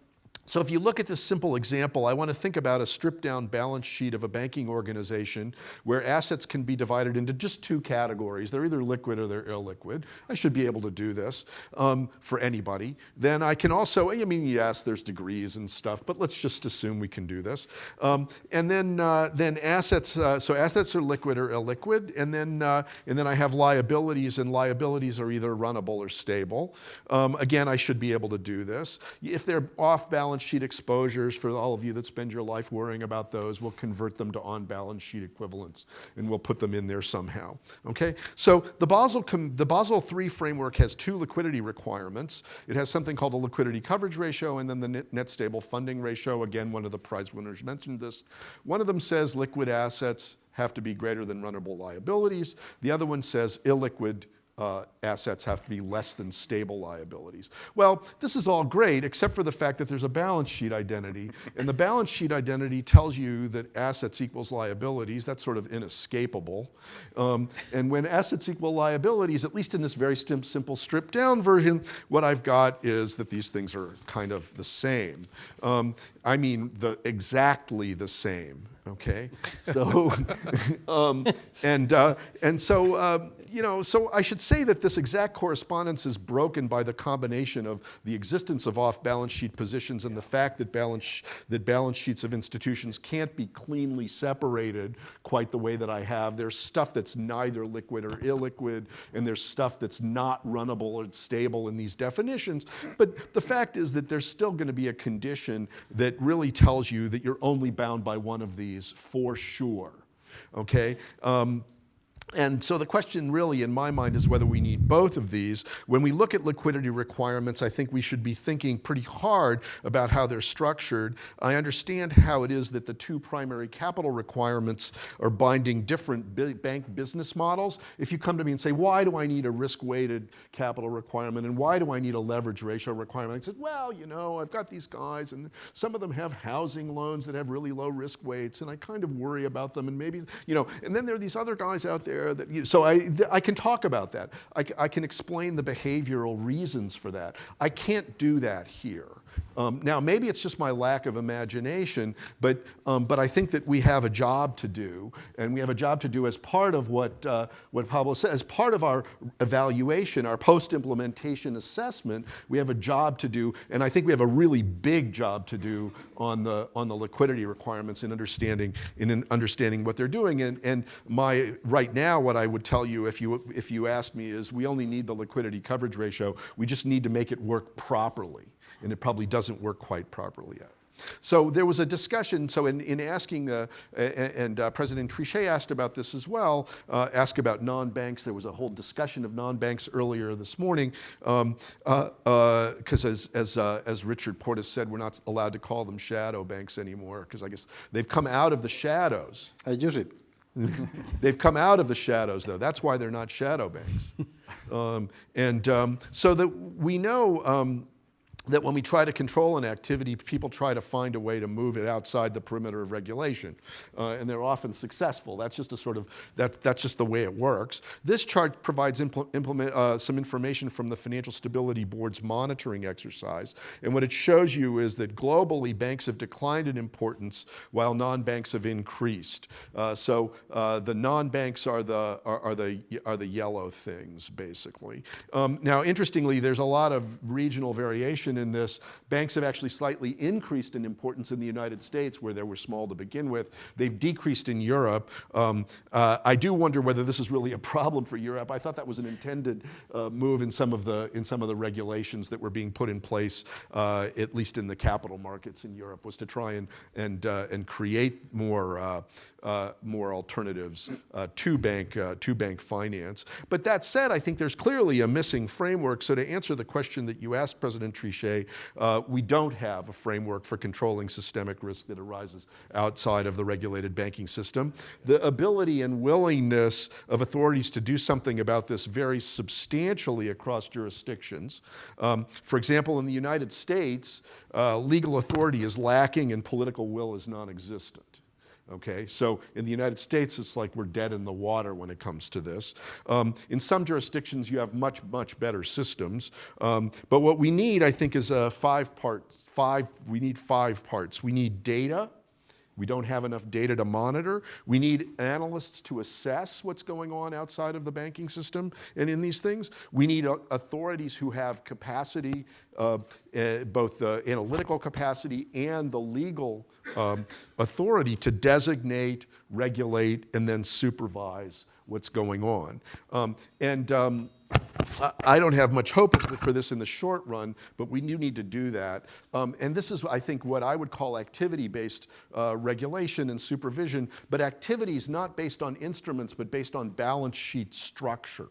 so if you look at this simple example, I want to think about a stripped down balance sheet of a banking organization where assets can be divided into just two categories. They're either liquid or they're illiquid. I should be able to do this um, for anybody. Then I can also, I mean, yes, there's degrees and stuff, but let's just assume we can do this. Um, and then, uh, then assets, uh, so assets are liquid or illiquid. And then, uh, and then I have liabilities, and liabilities are either runnable or stable. Um, again, I should be able to do this. If they're off balance sheet exposures, for all of you that spend your life worrying about those, we'll convert them to on balance sheet equivalents and we'll put them in there somehow. Okay? So the Basel, the Basel III framework has two liquidity requirements. It has something called a liquidity coverage ratio and then the net, net stable funding ratio. Again, one of the prize winners mentioned this. One of them says liquid assets have to be greater than runnable liabilities. The other one says illiquid uh, assets have to be less than stable liabilities. Well, this is all great, except for the fact that there's a balance sheet identity. And the balance sheet identity tells you that assets equals liabilities. That's sort of inescapable. Um, and when assets equal liabilities, at least in this very stim- simple stripped down version, what I've got is that these things are kind of the same. Um, I mean, the, exactly the same. Okay, so [laughs] um, and uh, and so um, you know, so I should say that this exact correspondence is broken by the combination of the existence of off-balance sheet positions and the fact that balance, that balance sheets of institutions can't be cleanly separated quite the way that I have. There's stuff that's neither liquid or illiquid, and there's stuff that's not runnable or stable in these definitions. But the fact is that there's still going to be a condition that really tells you that you're only bound by one of these for sure. Okay? Um, and so the question really in my mind is whether we need both of these. When we look at liquidity requirements, I think we should be thinking pretty hard about how they're structured. I understand how it is that the two primary capital requirements are binding different bank business models. If you come to me and say, why do I need a risk-weighted capital requirement and why do I need a leverage ratio requirement? I said, well, you know, I've got these guys and some of them have housing loans that have really low risk weights and I kind of worry about them and maybe, you know, and then there are these other guys out there that, you so I, I can talk about that. I can explain the behavioral reasons for that. I can't do that here. Um, now, maybe it's just my lack of imagination, but, um, but I think that we have a job to do, and we have a job to do as part of what, uh, what Pablo said, as part of our evaluation, our post implementation assessment, we have a job to do, and I think we have a really big job to do on the, on the liquidity requirements in understanding, in in understanding what they're doing. And, and my, right now, what I would tell you if, you if you asked me is we only need the liquidity coverage ratio, we just need to make it work properly and it probably doesn't work quite properly yet. So there was a discussion. So in, in asking, uh, and uh, President Trichet asked about this as well, uh, asked about non-banks. There was a whole discussion of non-banks earlier this morning, because um, uh, uh, as, as, uh, as Richard Portes said, we're not allowed to call them shadow banks anymore, because I guess they've come out of the shadows. I use it. [laughs] They've come out of the shadows, though. That's why they're not shadow banks. [laughs] um, and um, so that we know um, that when we try to control an activity, people try to find a way to move it outside the perimeter of regulation. Uh, and they're often successful. That's just a sort of, that, that's just the way it works. This chart provides impl implement, uh, some information from the Financial Stability Board's monitoring exercise. And what it shows you is that globally, banks have declined in importance while non-banks have increased. Uh, so uh, the non-banks are the, are, are, the, are the yellow things, basically. Um, now, interestingly, there's a lot of regional variation in this. Banks have actually slightly increased in importance in the United States, where they were small to begin with. They've decreased in Europe. Um, uh, I do wonder whether this is really a problem for Europe. I thought that was an intended uh, move in some of the in some of the regulations that were being put in place, uh, at least in the capital markets in Europe, was to try and and uh, and create more uh, more alternatives uh, to bank uh, to bank finance. But that said, I think there's clearly a missing framework. So to answer the question that you asked, President Trichet, uh, we don't have a framework for controlling systemic risk that arises outside of the regulated banking system. The ability and willingness of authorities to do something about this vary substantially across jurisdictions. Um, for example, in the United States, uh, legal authority is lacking and political will is non-existent. Okay, so in the United States, it's like we're dead in the water when it comes to this. Um, in some jurisdictions, you have much, much better systems. Um, but what we need, I think, is a five part, five, we need five parts. We need data. We don't have enough data to monitor. We need analysts to assess what's going on outside of the banking system and in these things. We need uh, authorities who have capacity, uh, uh, both the analytical capacity and the legal um, authority to designate, regulate, and then supervise what's going on. Um, and um, I don't have much hope for this in the short run, but we do need to do that. Um, and this is, I think, what I would call activity-based uh, regulation and supervision, but activities not based on instruments, but based on balance sheet structure.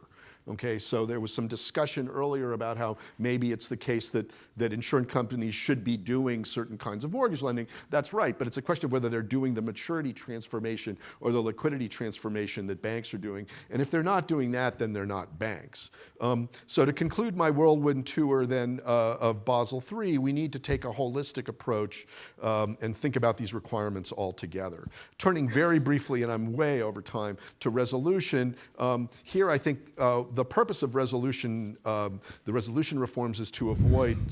Okay, so there was some discussion earlier about how maybe it's the case that, that insurance companies should be doing certain kinds of mortgage lending. That's right, but it's a question of whether they're doing the maturity transformation or the liquidity transformation that banks are doing. And if they're not doing that, then they're not banks. Um, so to conclude my whirlwind tour then uh, of Basel III, we need to take a holistic approach um, and think about these requirements all together. Turning very briefly, and I'm way over time, to resolution, um, here I think uh, the purpose of resolution, um, the resolution reforms is to avoid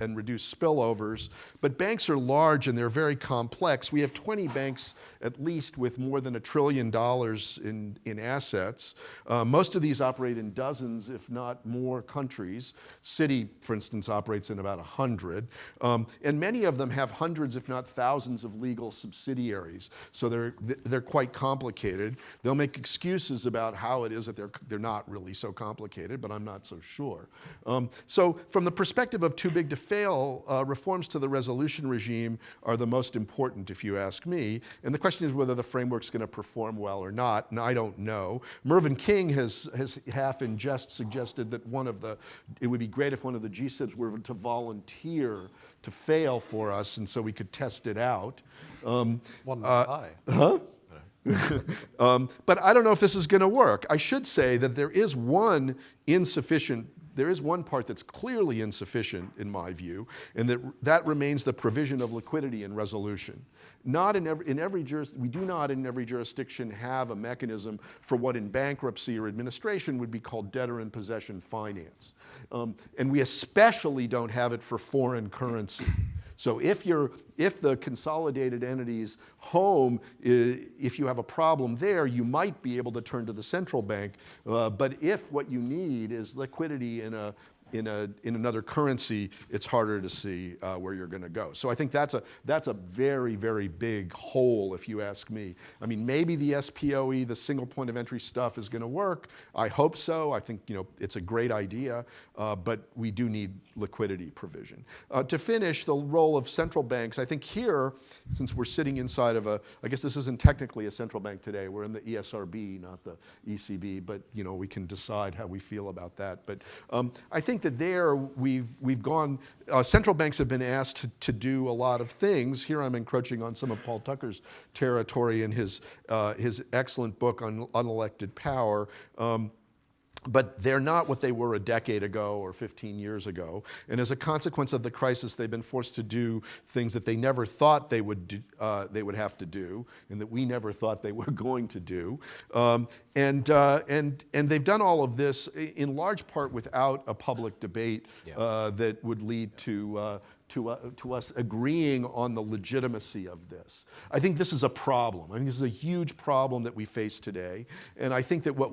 and reduce spillovers. But banks are large and they're very complex. We have 20 banks at least with more than a trillion dollars in, in assets. Uh, most of these operate in dozens, if not more, countries. Citi, for instance, operates in about 100. Um, and many of them have hundreds, if not thousands, of legal subsidiaries. So they're, they're quite complicated. They'll make excuses about how it is that they're, they're not really so complicated, but I'm not so sure. Um, so from the perspective of too big to fail, uh, reforms to the resolution regime are the most important, if you ask me. And the question is whether the framework's going to perform well or not, and I don't know. Mervyn King has, has half in jest suggested that one of the, it would be great if one of the GSIBs were to volunteer to fail for us, and so we could test it out. Um, One uh, eye. Huh? [laughs] um, but I don't know if this is going to work. I should say that there is one insufficient there is one part that's clearly insufficient in my view, and that, that remains the provision of liquidity and resolution. Not in every, in every juris, we do not in every jurisdiction have a mechanism for what in bankruptcy or administration would be called debtor in possession finance. Um, and we especially don't have it for foreign currency. So if, you're, if the consolidated entity's home, if you have a problem there, you might be able to turn to the central bank. Uh, but if what you need is liquidity in a, in, a, in another currency, it's harder to see uh, where you're going to go. So I think that's a, that's a very, very big hole, if you ask me. I mean, maybe the SPOE, the single point of entry stuff, is going to work. I hope so. I think you know it's a great idea, uh, but we do need liquidity provision. Uh, to finish, the role of central banks. I think here, since we're sitting inside of a, I guess this isn't technically a central bank today. We're in the ESRB, not the ECB, but you know we can decide how we feel about that. But um, I think that there we've, we've gone, uh, central banks have been asked to, to, do a lot of things. Here I'm encroaching on some of Paul Tucker's territory in his, uh, his excellent book on unelected power. Um, but they're not what they were a decade ago or 15 years ago. And as a consequence of the crisis, they've been forced to do things that they never thought they would, do, uh, they would have to do and that we never thought they [laughs] were going to do. Um, and, uh, and, and they've done all of this in large part without a public debate Yeah. uh, that would lead to, uh, to, uh, to us agreeing on the legitimacy of this. I think this is a problem. I think this is a huge problem that we face today. And I think that what,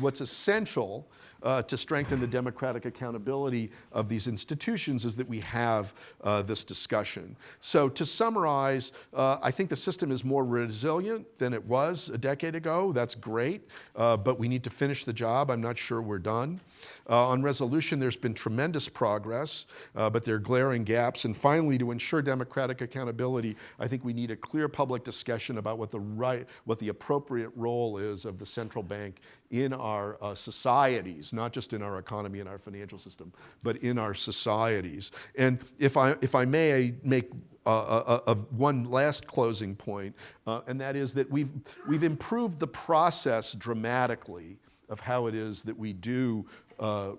what's essential uh, to strengthen the democratic accountability of these institutions is that we have uh, this discussion. So to summarize, uh, I think the system is more resilient than it was a decade ago. That's great, uh, but we need to finish the job. I'm not sure we're done. Uh, on resolution, there's been tremendous progress, uh, but there are glaring gaps. And finally, to ensure democratic accountability, I think we need a clear public discussion about what the right, what the appropriate role is of the central bank in our uh, societies, not just in our economy and our financial system, but in our societies. And if I, if I may I make uh, uh, uh, one last closing point, uh, and that is that we've, we've improved the process dramatically of how it is that we do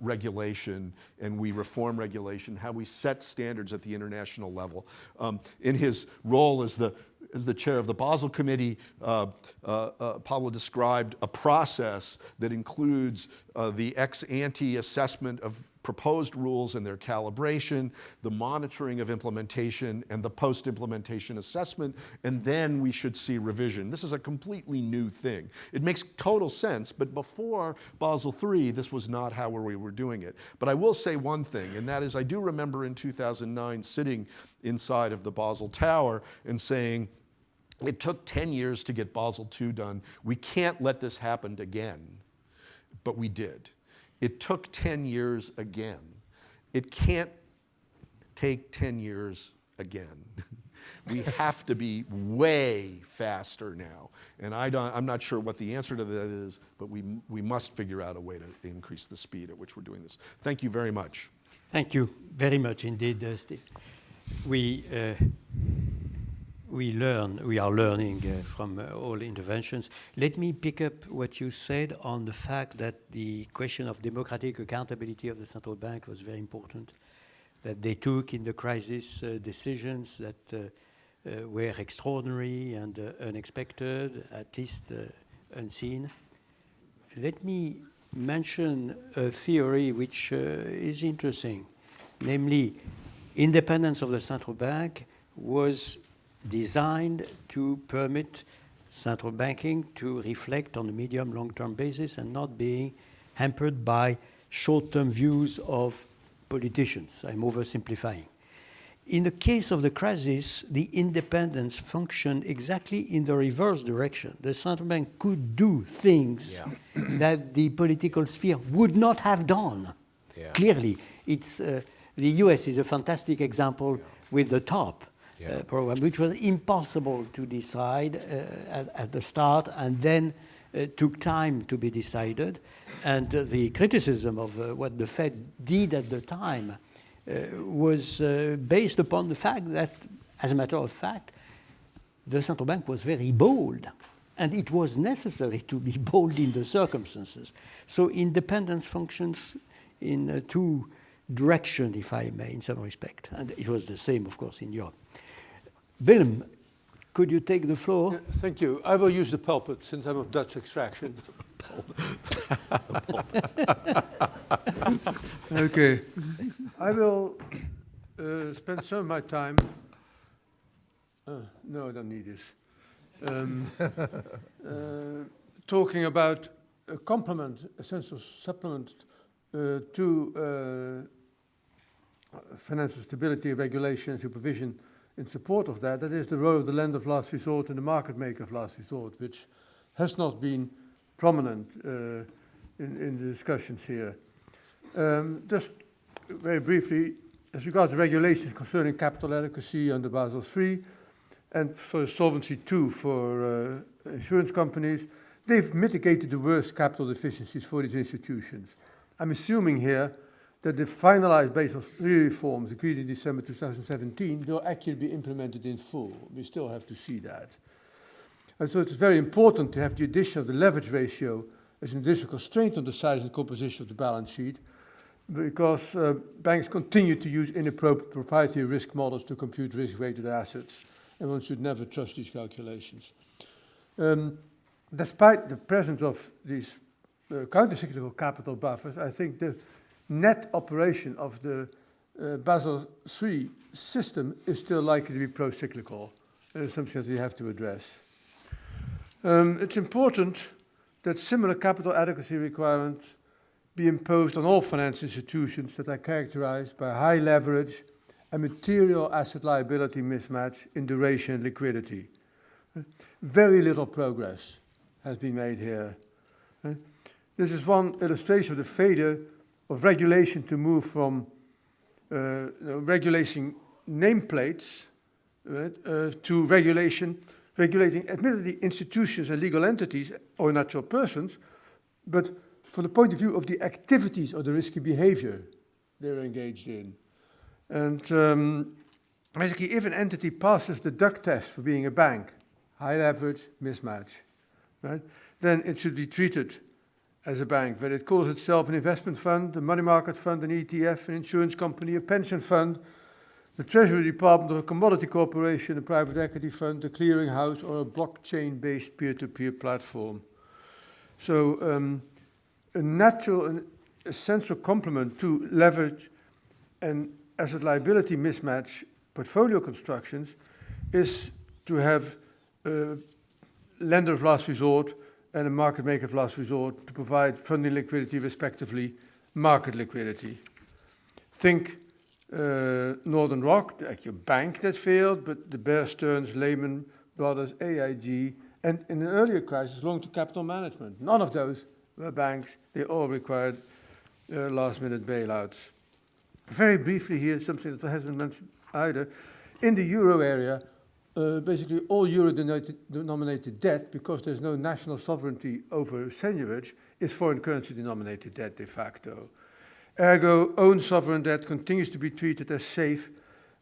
regulation and we reform regulation, how we set standards at the international level. Um, in his role as the as the chair of the Basel Committee, uh, uh, uh, Pablo described a process that includes uh, the ex ante assessment of proposed rules and their calibration, the monitoring of implementation, and the post implementation assessment, and then we should see revision. This is a completely new thing. It makes total sense, but before Basel III, this was not how we were doing it. But I will say one thing, and that is I do remember in 2009 sitting inside of the Basel Tower and saying, it took 10 years to get Basel II done. We can't let this happen again. But we did. It took 10 years again. It can't take 10 years again. [laughs] we have to be way faster now. And I don't, I'm not sure what the answer to that is, but we, we must figure out a way to increase the speed at which we're doing this. Thank you very much. Thank you very much indeed, uh, Steve. We, uh, we learn, we are learning uh, from uh, all interventions. Let me pick up what you said on the fact that the question of democratic accountability of the central bank was very important, that they took in the crisis uh, decisions that uh, uh, were extraordinary and uh, unexpected, at least unseen. Let me mention a theory which is interesting, namely, independence of the central bank was designed to permit central banking to reflect on a medium long-term basis and not being hampered by short-term views of politicians. I'm oversimplifying. In the case of the crisis, the independence functioned exactly in the reverse direction. The central bank could do things Yeah. [coughs] that the political sphere would not have done. Yeah. Clearly, it's, uh, the US is a fantastic example with the TARP Yeah. uh, program, which was impossible to decide uh, at, at the start and then uh, took time to be decided. And the criticism of what the Fed did at the time was based upon the fact that, as a matter of fact, the central bank was very bold. And it was necessary to be [laughs] bold in the circumstances. So independence functions in uh, two directions, if I may, in some respect. And it was the same, of course, in Europe. Willem, could you take the floor? Yeah, Thank you. I will use the pulpit since I'm of Dutch extraction. [laughs] okay. I will uh, spend some of my time. Uh, no, I don't need this. Um, [laughs] uh, talking about a complement, a sense of supplement uh, to uh, financial stability, regulation, and supervision in support of that, that is the role of the lender of last resort and the market maker of last resort, which has not been prominent uh, in, in the discussions here. Um, just very briefly, as regards the regulations concerning capital adequacy under Basel III and for Solvency II for uh, insurance companies, they've mitigated the worst capital deficiencies for these institutions. I'm assuming here that the finalized Basel III reforms agreed in December 2017 will actually be implemented in full. We still have to see that. And so it's very important to have the addition of the leverage ratio as an additional constraint on the size and composition of the balance sheet because uh, banks continue to use inappropriate proprietary risk models to compute risk-weighted assets, and one should never trust these calculations. Um, despite the presence of these uh, countercyclical capital buffers, I think the net operation of the uh, Basel III system is still likely to be pro-cyclical. Uh, something that we have to address. Um, it's important that similar capital adequacy requirements be imposed on all financial institutions that are characterized by high leverage and material asset liability mismatch in duration and liquidity. Very little progress has been made here. This is one illustration of the failure of regulation to move from uh, regulating nameplates right, uh, to regulation, regulating admittedly institutions and legal entities or natural persons, but from the point of view of the activities or the risky behavior they're engaged in. And um, basically, if an entity passes the duck test for being a bank, high leverage, mismatch, right, then it should be treated as a bank, whether it calls itself an investment fund, a money market fund, an ETF, an insurance company, a pension fund, the Treasury Department or a commodity corporation, a private equity fund, a clearing house, or a blockchain-based peer-to-peer platform. So um, a natural and essential complement to leverage and asset liability mismatch portfolio constructions is to have a lender of last resort and a market maker of last resort to provide funding liquidity, respectively, market liquidity. Think uh, Northern Rock, the actual bank that failed, but the Bear Stearns, Lehman Brothers, AIG, and in an earlier crisis, Long-Term Capital Management. None of those were banks. They all required uh, last-minute bailouts. Very briefly here, something that hasn't mentioned either. In the euro area, uh, basically all euro-denominated debt, because there's no national sovereignty over seigniorage, is foreign currency denominated debt de facto. Ergo, own sovereign debt continues to be treated as safe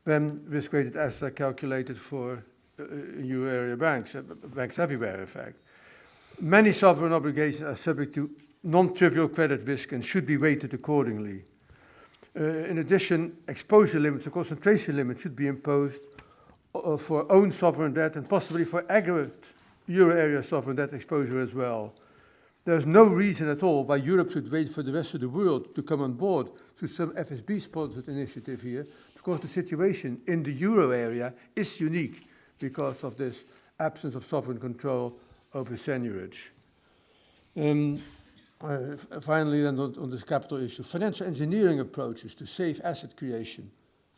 when risk-weighted assets are calculated for uh, euro area banks, uh, banks everywhere in fact. Many sovereign obligations are subject to non-trivial credit risk and should be weighted accordingly. Uh, in addition, exposure limits or concentration limits should be imposed for own sovereign debt and possibly for aggregate euro area sovereign debt exposure as well. There's no reason at all why Europe should wait for the rest of the world to come on board to some FSB-sponsored initiative here, because the situation in the euro area is unique because of this absence of sovereign control over seigniorage. Um, uh, finally, then on, on this capital issue, financial engineering approaches to safe asset creation,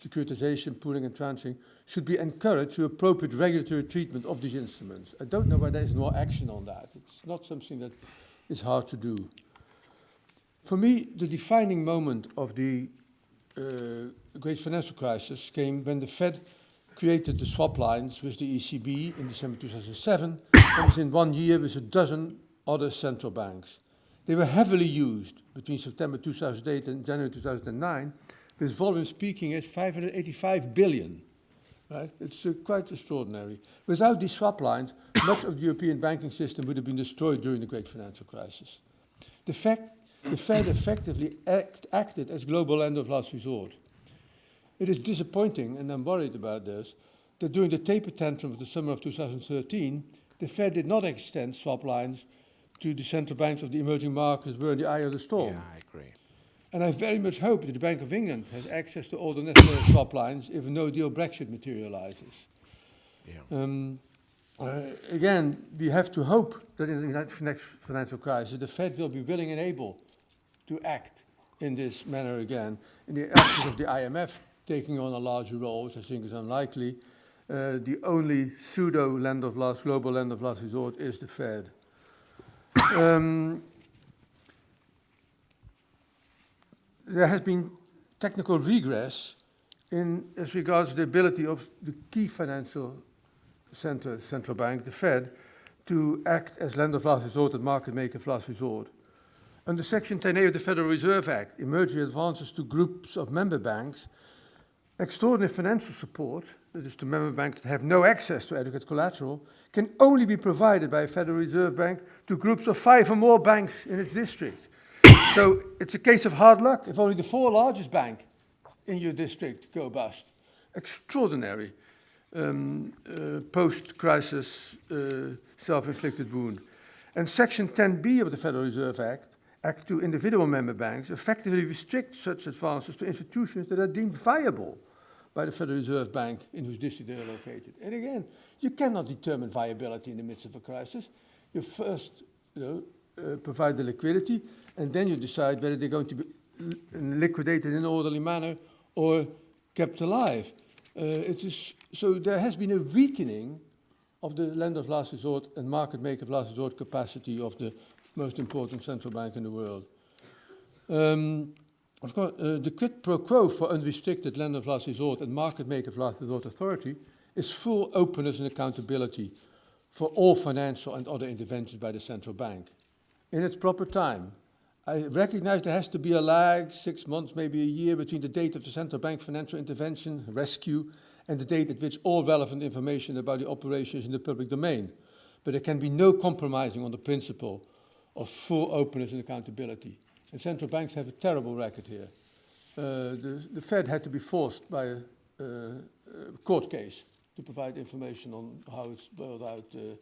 securitization, pooling and tranching should be encouraged through appropriate regulatory treatment of these instruments. I don't know why there is no action on that. It's not something that is hard to do. For me, the defining moment of the uh, great financial crisis came when the Fed created the swap lines with the ECB in December 2007, and within one year with a dozen other central banks. They were heavily used between September 2008 and January 2009, with volume speaking at 585 billion. Right? It's uh, quite extraordinary. Without these swap lines, [coughs] much of the European banking system would have been destroyed during the great financial crisis. The, fact, the Fed effectively act, acted as global lender of last resort. It is disappointing, and I'm worried about this, that during the taper tantrum of the summer of 2013, the Fed did not extend swap lines to the central banks of the emerging markets were in the eye of the storm. Yeah, I agree. And I very much hope that the Bank of England has access to all the necessary [coughs] swap lines if no-deal Brexit materializes. Yeah. Um, uh, again, we have to hope that in the next next financial crisis, the Fed will be willing and able to act in this manner again. In the absence of the IMF taking on a larger role, which I think is unlikely, uh, the only pseudo land of last, global land of last resort is the Fed. [coughs] Um, there has been technical regress in as regards the ability of the key financial center, central bank, the Fed, to act as lender of last resort and market maker of last resort. Under Section 10A of the Federal Reserve Act, emerging advances to groups of member banks, extraordinary financial support that is to member banks that have no access to adequate collateral, can only be provided by a Federal Reserve Bank to groups of five or more banks in its district. So it's a case of hard luck if only the four largest banks in your district go bust. Extraordinary um, uh, post-crisis uh, self-inflicted wound. And Section 10b of the Federal Reserve Act, Act to individual member banks, effectively restricts such advances to institutions that are deemed viable by the Federal Reserve Bank in whose district they are located. And again, you cannot determine viability in the midst of a crisis. You first you know, uh, provide the liquidity, and then you decide whether they're going to be liquidated in an orderly manner or kept alive. Uh, it is, so there has been a weakening of the lender of last resort and market maker of last resort capacity of the most important central bank in the world. Um, of course, uh, the quid pro quo for unrestricted lender of last resort and market maker of last resort authority is full openness and accountability for all financial and other interventions by the central bank in its proper time. I recognize there has to be a lag, six months, maybe a year, between the date of the central bank financial intervention, rescue, and the date at which all relevant information about the operation is in the public domain. But there can be no compromising on the principle of full openness and accountability. And central banks have a terrible record here. Uh, the, the Fed had to be forced by a, uh, a, court case to provide information on how it's bailed out uh,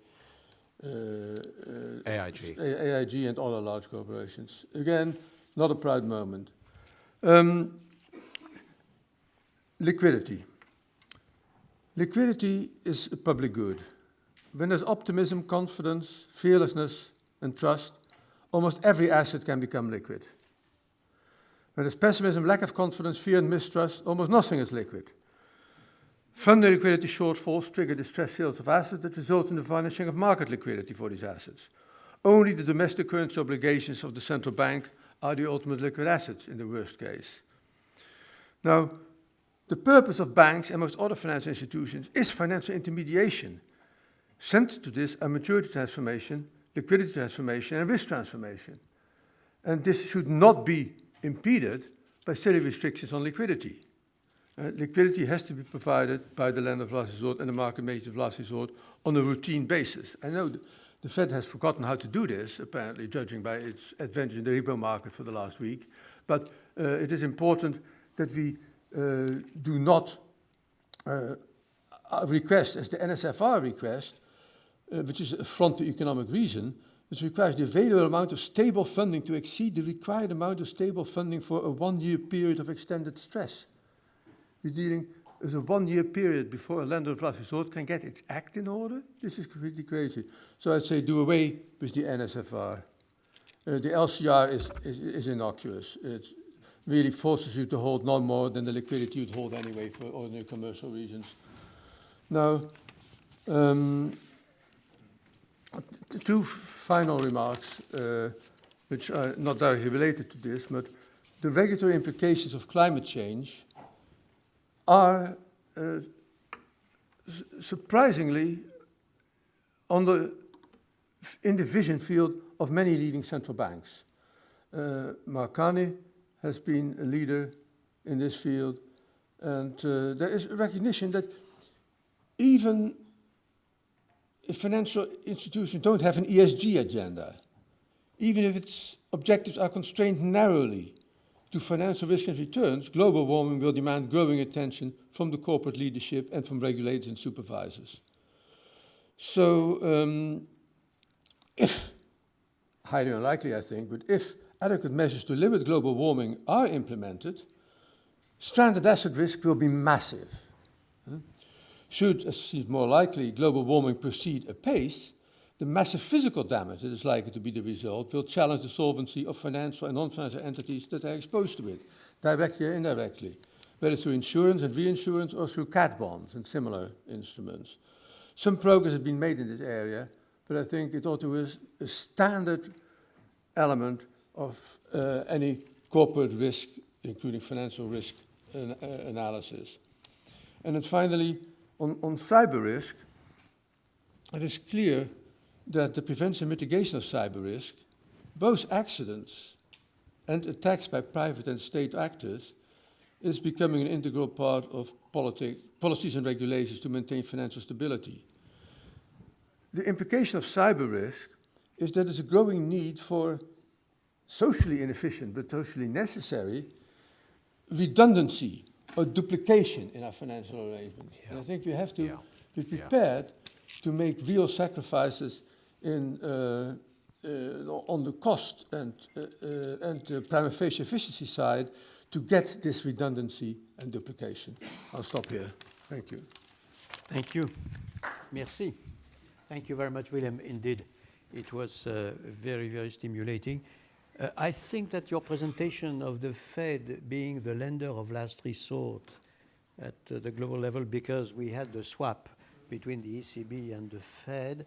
AIG. AIG and other large corporations. Again, not a proud moment. Um, liquidity. Liquidity is a public good. When there's optimism, confidence, fearlessness, and trust, almost every asset can become liquid. When there's pessimism, lack of confidence, fear, and mistrust, almost nothing is liquid. Funding liquidity shortfalls trigger distressed sales of assets that result in the vanishing of market liquidity for these assets. Only the domestic currency obligations of the central bank are the ultimate liquid assets in the worst case. Now, the purpose of banks and most other financial institutions is financial intermediation. Central to this are maturity transformation, liquidity transformation, and risk transformation. And this should not be impeded by silly restrictions on liquidity. Uh, liquidity has to be provided by the lender of last resort and the market maker of last resort on a routine basis. I know the, the Fed has forgotten how to do this, apparently, judging by its adventure in the repo market for the last week. But uh, it is important that we uh, do not request, as the NSFR request, which is a front to economic reason, which requires the available amount of stable funding to exceed the required amount of stable funding for a one-year period of extended stress. We're dealing with a one-year period before a lender of last resort can get its act in order. This is completely crazy. So I'd say do away with the NSFR. Uh, the LCR is, is, is innocuous. It really forces you to hold no more than the liquidity you'd hold anyway for ordinary commercial reasons. Now, um, two final remarks, uh, which are not directly related to this, but the regulatory implications of climate change are uh, surprisingly on the, in the vision field of many leading central banks. Uh, Mark Carney has been a leader in this field, and uh, there is a recognition that even if financial institutions don't have an ESG agenda, even if its objectives are constrained narrowly, to financial risk and returns, global warming will demand growing attention from the corporate leadership and from regulators and supervisors. So um, if, highly unlikely I think, but if adequate measures to limit global warming are implemented, stranded asset risk will be massive. Should, as seems more likely, global warming proceed apace, the massive physical damage that is likely to be the result will challenge the solvency of financial and non-financial entities that are exposed to it, directly or indirectly, whether through insurance and reinsurance or through cat bonds and similar instruments. Some progress has been made in this area, but I think it ought to be a standard element of uh, any corporate risk, including financial risk an, uh, analysis. And then finally, on, on cyber risk, it is clear that the prevention and mitigation of cyber risk, both accidents and attacks by private and state actors, is becoming an integral part of politic, policies and regulations to maintain financial stability. The implication of cyber risk is that there's a growing need for socially inefficient but socially necessary redundancy or duplication in our financial arrangements. And I think we have to Yeah. be Yeah. prepared to make real sacrifices in, uh, uh, on the cost and, uh, and the prima facie efficiency side to get this redundancy and duplication. I'll stop here. Thank you. Thank you. Merci. Thank you very much, Willem. Indeed, it was uh, very, very stimulating. Uh, I think that your presentation of the Fed being the lender of last resort at uh, the global level, because we had the swap between the ECB and the Fed,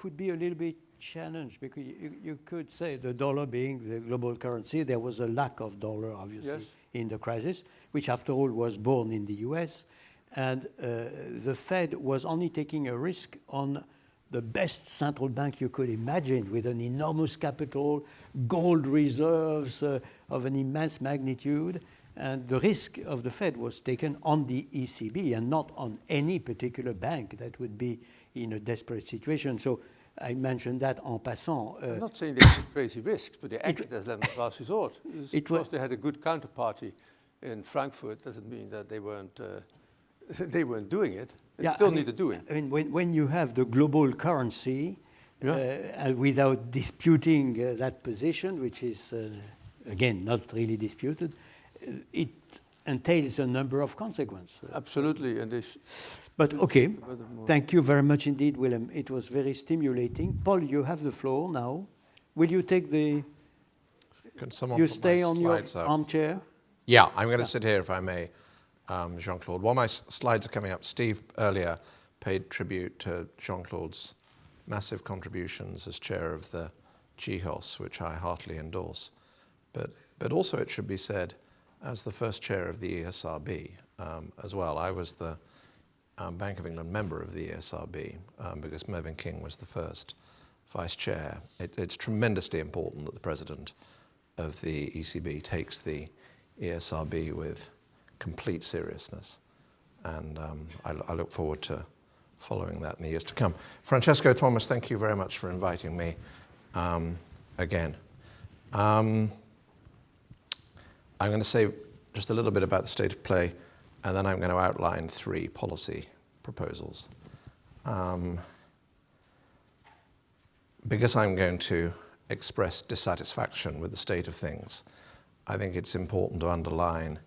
could be a little bit challenged because you, you could say the dollar being the global currency, there was a lack of dollar, obviously, Yes. in the crisis, which after all was born in the US. And uh, the Fed was only taking a risk on the best central bank you could imagine with an enormous capital, gold reserves uh, of an immense magnitude. And the risk of the Fed was taken on the ECB and not on any particular bank that would be in a desperate situation. So I mentioned that en passant. I'm uh, not saying they took crazy risks, but they acted as [laughs] of last resort. Just It because they had a good counterparty in Frankfurt doesn't mean that they weren't, uh, [laughs] they weren't doing it. They Yeah, still I mean- need to do it. I mean, when, when you have the global currency, Yeah. uh, without disputing uh, that position, which is, uh, again, not really disputed, uh, it entails a number of consequences. Absolutely, and they But okay, thank you very much indeed, Willem. It was very stimulating. Paul, you have the floor now. Will you take the, Can someone you stay on your slides up? armchair? Yeah, I'm going to sit here if I may, um, Jean-Claude. While my s- slides are coming up, Steve earlier paid tribute to Jean-Claude's massive contributions as chair of the GHOS, which I heartily endorse. But, but also it should be said, as the first chair of the ESRB um, as well, I was the um, Bank of England member of the ESRB um, because Mervyn King was the first vice chair. It, it's tremendously important that the president of the ECB takes the ESRB with complete seriousness. And um, I, I look forward to following that in the years to come. Francesco Thomas, thank you very much for inviting me um, again. I'm going to say just a little bit about the state of play, and then I'm going to outline three policy proposals. Um, because I'm going to express dissatisfaction with the state of things, I think it's important to underline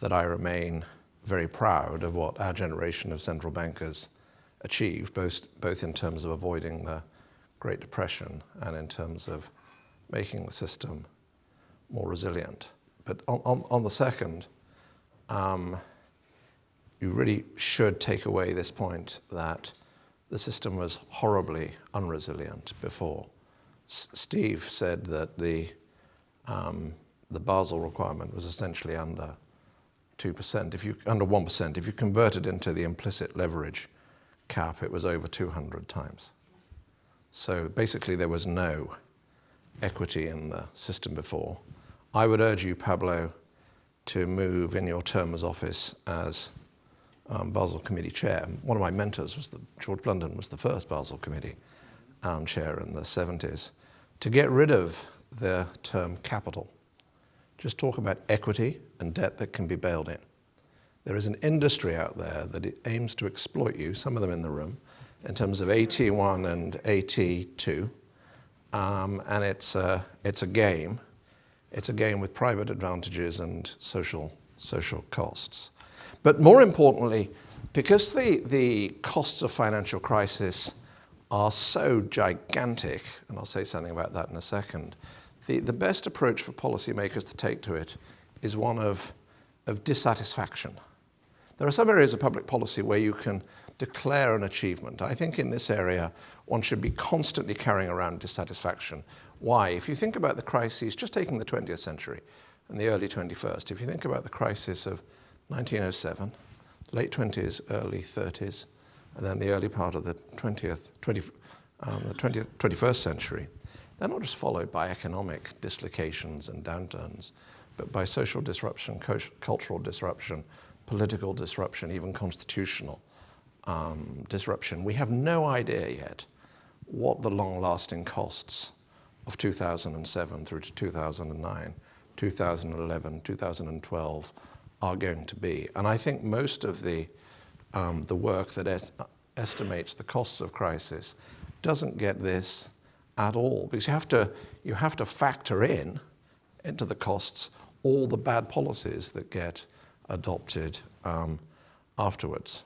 that I remain very proud of what our generation of central bankers achieved, both, both in terms of avoiding the Great Depression and in terms of making the system more resilient. But on, on, on the second, um, you really should take away this point that the system was horribly unresilient before. S- Steve said that the, um, the Basel requirement was essentially under 2%, if you, under 1%. If you convert it into the implicit leverage cap, it was over 200 times. So basically, there was no equity in the system before. I would urge you, Pablo, to move in your term as office as um, Basel Committee chair. One of my mentors was the, George Blunden was the first Basel Committee um, chair in the 70s. To get rid of the term capital, just talk about equity and debt that can be bailed in. There is an industry out there that aims to exploit you, some of them in the room, in terms of AT1 and AT2. Um, and it's a, it's a game. It's a game with private advantages and social, social costs. But more importantly, because the, the costs of financial crisis are so gigantic, and I'll say something about that in a second, the, the best approach for policymakers to take to it is one of, of dissatisfaction. There are some areas of public policy where you can declare an achievement. I think in this area, one should be constantly carrying around dissatisfaction. Why? If you think about the crises, just taking the 20th century and the early 21st, if you think about the crisis of 1907, late 20s, early 30s, and then the early part of the 20th, 20, um, the 20th, 21st century, they're not just followed by economic dislocations and downturns, but by social disruption, cultural disruption, political disruption, even constitutional um, disruption. We have no idea yet what the long-lasting costs of 2007 through to 2009, 2011, 2012 are going to be. And I think most of the, um, the work that es estimates the costs of crisis doesn't get this at all because you have to, you have to factor in into the costs all the bad policies that get adopted um, afterwards.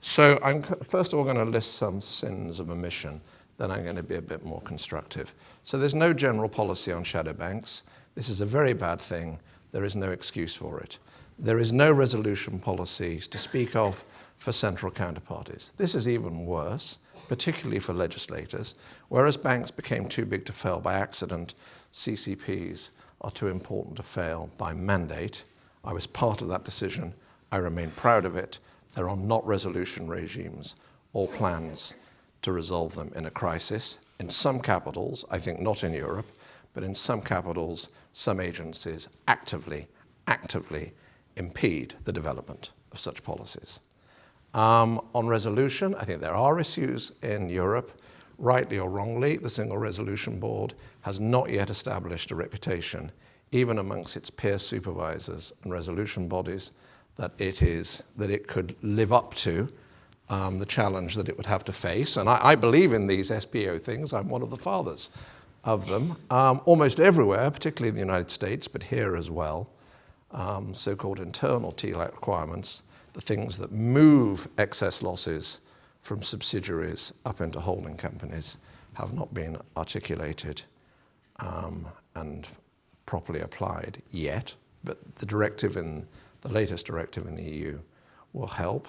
So I'm first of all going to list some sins of omission, then I'm going to be a bit more constructive. So there's no general policy on shadow banks. This is a very bad thing. There is no excuse for it. There is no resolution policy to speak of for central counterparties. This is even worse, particularly for legislators. Whereas banks became too big to fail by accident, CCPs are too important to fail by mandate. I was part of that decision. I remain proud of it. There are not resolution regimes or plans to resolve them in a crisis. In some capitals, I think not in Europe, but in some capitals, some agencies actively, actively impede the development of such policies. Um, on resolution, I think there are issues in Europe. Rightly or wrongly, the Single Resolution Board has not yet established a reputation, even amongst its peer supervisors and resolution bodies, that it is that it could live up to um, the challenge that it would have to face. And I, I, believe in these SPE things. I'm one of the fathers of them. Um, almost everywhere, particularly in the United States, but here as well, um, so-called internal TLAC requirements, the things that move excess losses from subsidiaries up into holding companies have not been articulated um, and properly applied yet. But the directive in the latest directive in the EU will help.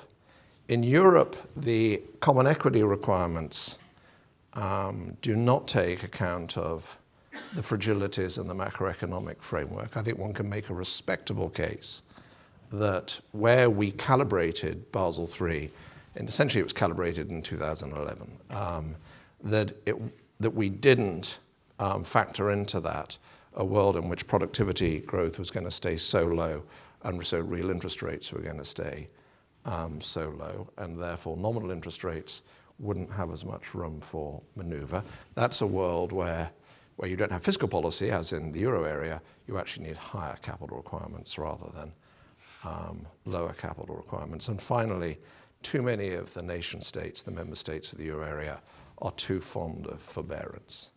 In Europe, the common equity requirements um, do not take account of the fragilities in the macroeconomic framework. I think one can make a respectable case that where we calibrated Basel III, and essentially it was calibrated in 2011, um, that, it, that we didn't um, factor into that a world in which productivity growth was going to stay so low and so real interest rates were going to stay um, so low, and therefore nominal interest rates wouldn't have as much room for maneuver. That's a world where, where you don't have fiscal policy, as in the euro area, you actually need higher capital requirements rather than um, lower capital requirements. And finally, too many of the nation states, the member states of the euro area, are too fond of forbearance.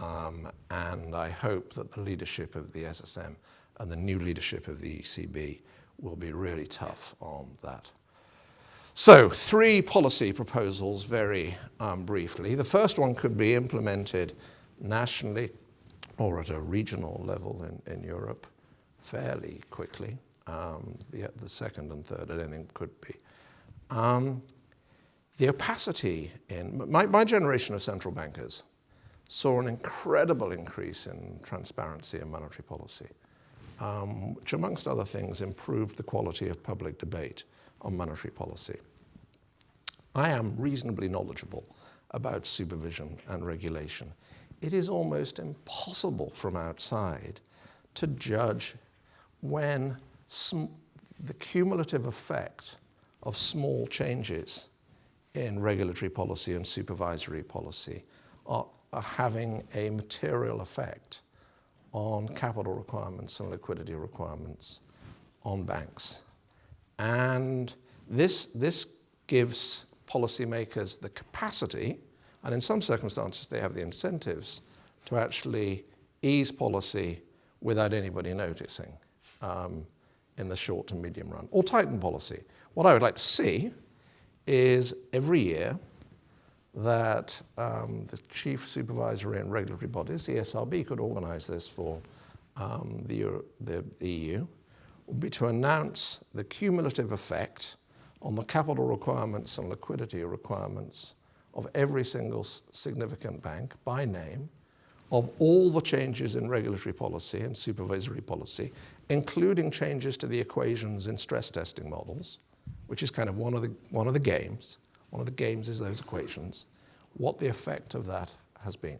Um, and I hope that the leadership of the SSM and the new leadership of the ECB will be really tough on that. So, three policy proposals very um, briefly. The first one could be implemented nationally or at a regional level in, in Europe fairly quickly. Um, the, the, second and third, I don't think could be. Um, the opacity in my, my generation of central bankers saw an incredible increase in transparency in monetary policy um, which amongst other things improved the quality of public debate on monetary policy. I am reasonably knowledgeable about supervision and regulation. It is almost impossible from outside to judge when the cumulative effect of small changes in regulatory policy and supervisory policy are, are having a material effect on capital requirements and liquidity requirements on banks. And this, this gives policymakers the capacity, and in some circumstances they have the incentives, to actually ease policy without anybody noticing um, in the short to medium run, or tighten policy. What I would like to see is every year that um, the chief supervisory and regulatory bodies, the ESRB, could organize this for um, the, Euro the EU, would be to announce the cumulative effect on the capital requirements and liquidity requirements of every single significant bank by name, of all the changes in regulatory policy and supervisory policy, including changes to the equations in stress testing models, which is kind of one of the, one of the games, one of the games is those equations, what the effect of that has been.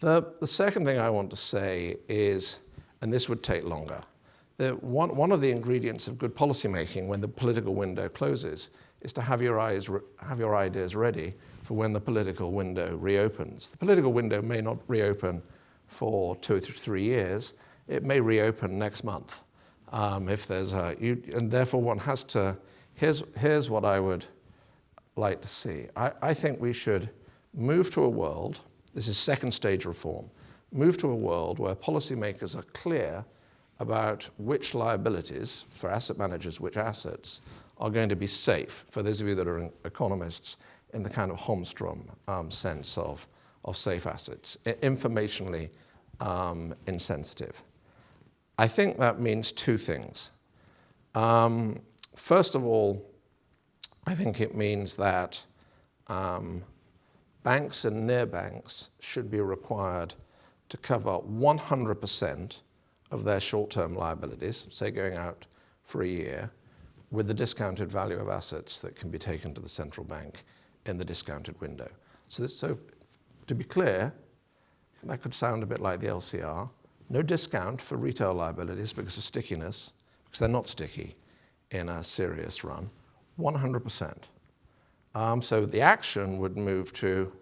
The, the second thing I want to say is, and this would take longer, the, one, one of the ingredients of good policymaking when the political window closes is to have your, eyes have your ideas ready for when the political window reopens. The political window may not reopen for two or three years. It may reopen next month. Um, if there's a, you, and therefore one has to, here's, here's what I would like to see. I, I think we should move to a world, this is second stage reform, move to a world where policymakers are clear about which liabilities for asset managers, which assets are going to be safe, for those of you that are economists, in the kind of Holmstrom um, sense of, of safe assets, informationally um, insensitive. I think that means two things. Um, first of all, I think it means that um, banks and near banks should be required to cover 100% of their short-term liabilities, say going out for a year, with the discounted value of assets that can be taken to the central bank in the discounted window. So, this, so to be clear, that could sound a bit like the LCR. No discount for retail liabilities because of stickiness, because they're not sticky in a serious run. 100%. Um, so the action would move to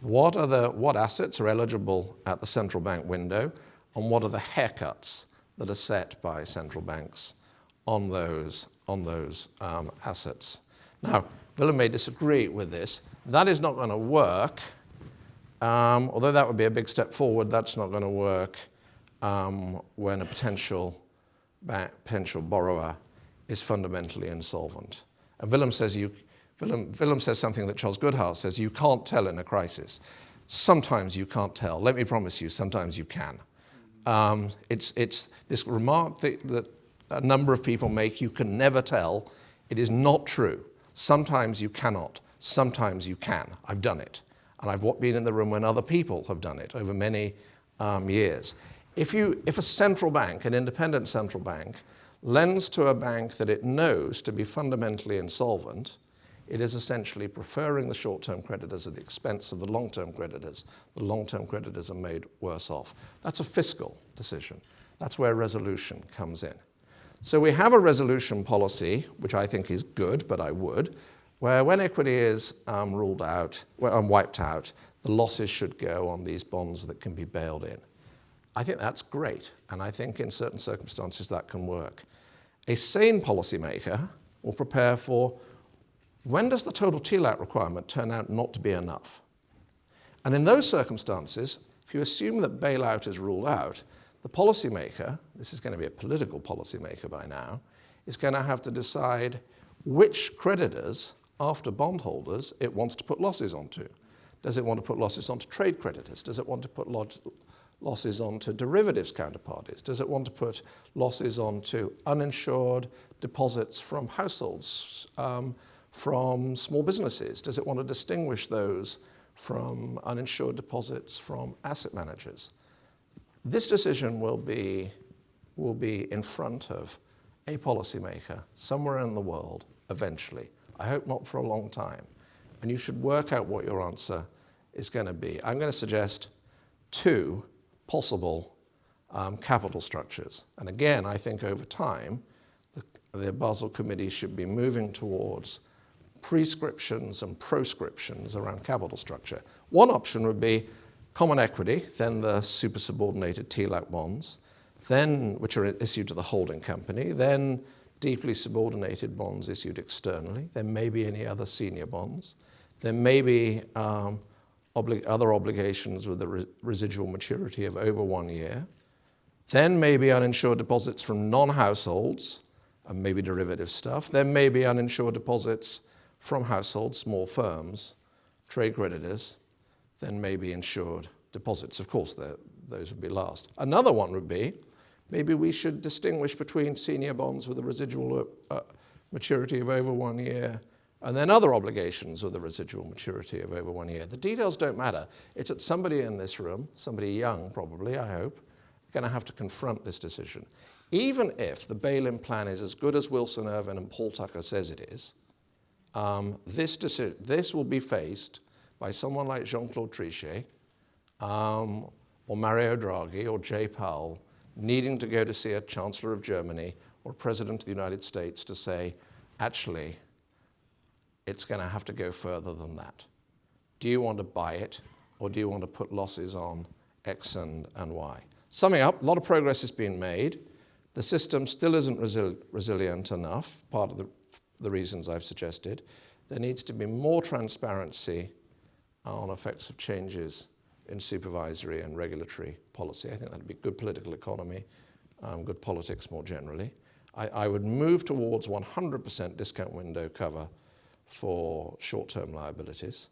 what, are the, what assets are eligible at the central bank window and what are the haircuts that are set by central banks on those, on those um, assets. Now, Willem may disagree with this. That is not going to work. Um, although that would be a big step forward, that's not going to work um, when a potential, potential borrower is fundamentally insolvent. And Willem says, you, Willem, Willem says something that Charles Goodhart says, you can't tell in a crisis. Sometimes you can't tell. Let me promise you, sometimes you can. Um, it's, it's this remark that, that a number of people make, you can never tell. It is not true. Sometimes you cannot. Sometimes you can. I've done it. And I've been in the room when other people have done it over many um, years. If, you, if a central bank, an independent central bank, lends to a bank that it knows to be fundamentally insolvent, it is essentially preferring the short-term creditors at the expense of the long-term creditors. The long-term creditors are made worse off. That's a fiscal decision. That's where resolution comes in. So we have a resolution policy, which I think is good, but I would, where when equity is um, ruled out, well, um, wiped out, the losses should go on these bonds that can be bailed in. I think that's great, and I think in certain circumstances that can work. A sane policymaker will prepare for when does the total TLAC requirement turn out not to be enough? And in those circumstances, if you assume that bailout is ruled out, the policymaker, this is going to be a political policymaker by now, is going to have to decide which creditors, after bondholders, it wants to put losses onto. Does it want to put losses onto trade creditors? Does it want to put losses onto derivatives counterparties? Does it want to put losses onto uninsured deposits from households, um, from small businesses? Does it want to distinguish those from uninsured deposits from asset managers? This decision will be, will be in front of a policymaker somewhere in the world eventually. I hope not for a long time. And you should work out what your answer is going to be. I'm going to suggest two possible um, capital structures. And again, I think over time, the, the Basel Committee should be moving towards prescriptions and proscriptions around capital structure. One option would be common equity, then the super subordinated TLAC bonds, then which are issued to the holding company, then deeply subordinated bonds issued externally. There may be any other senior bonds. There may be um, obli other obligations with a re residual maturity of over one year. Then maybe uninsured deposits from non-households, and maybe derivative stuff. Then maybe uninsured deposits from households, small firms, trade creditors, then maybe insured deposits. Of course, those would be last. Another one would be maybe we should distinguish between senior bonds with a residual uh, maturity of over one year and then other obligations with a residual maturity of over one year. The details don't matter. It's that somebody in this room, somebody young probably, I hope, going to have to confront this decision. Even if the bail-in plan is as good as Wilson Ervin and Paul Tucker says it is, um, this, decision this will be faced by someone like Jean-Claude Trichet um, or Mario Draghi or Jay Powell needing to go to see a Chancellor of Germany or President of the United States to say, actually, it's going to have to go further than that. Do you want to buy it or do you want to put losses on X and, and Y? Summing up, a lot of progress has been made. The system still isn't resil resilient enough, part of the, the reasons I've suggested. There needs to be more transparency on effects of changes in supervisory and regulatory policy. I think that'd be good political economy, um, good politics more generally. I, I would move towards 100% discount window cover for short-term liabilities.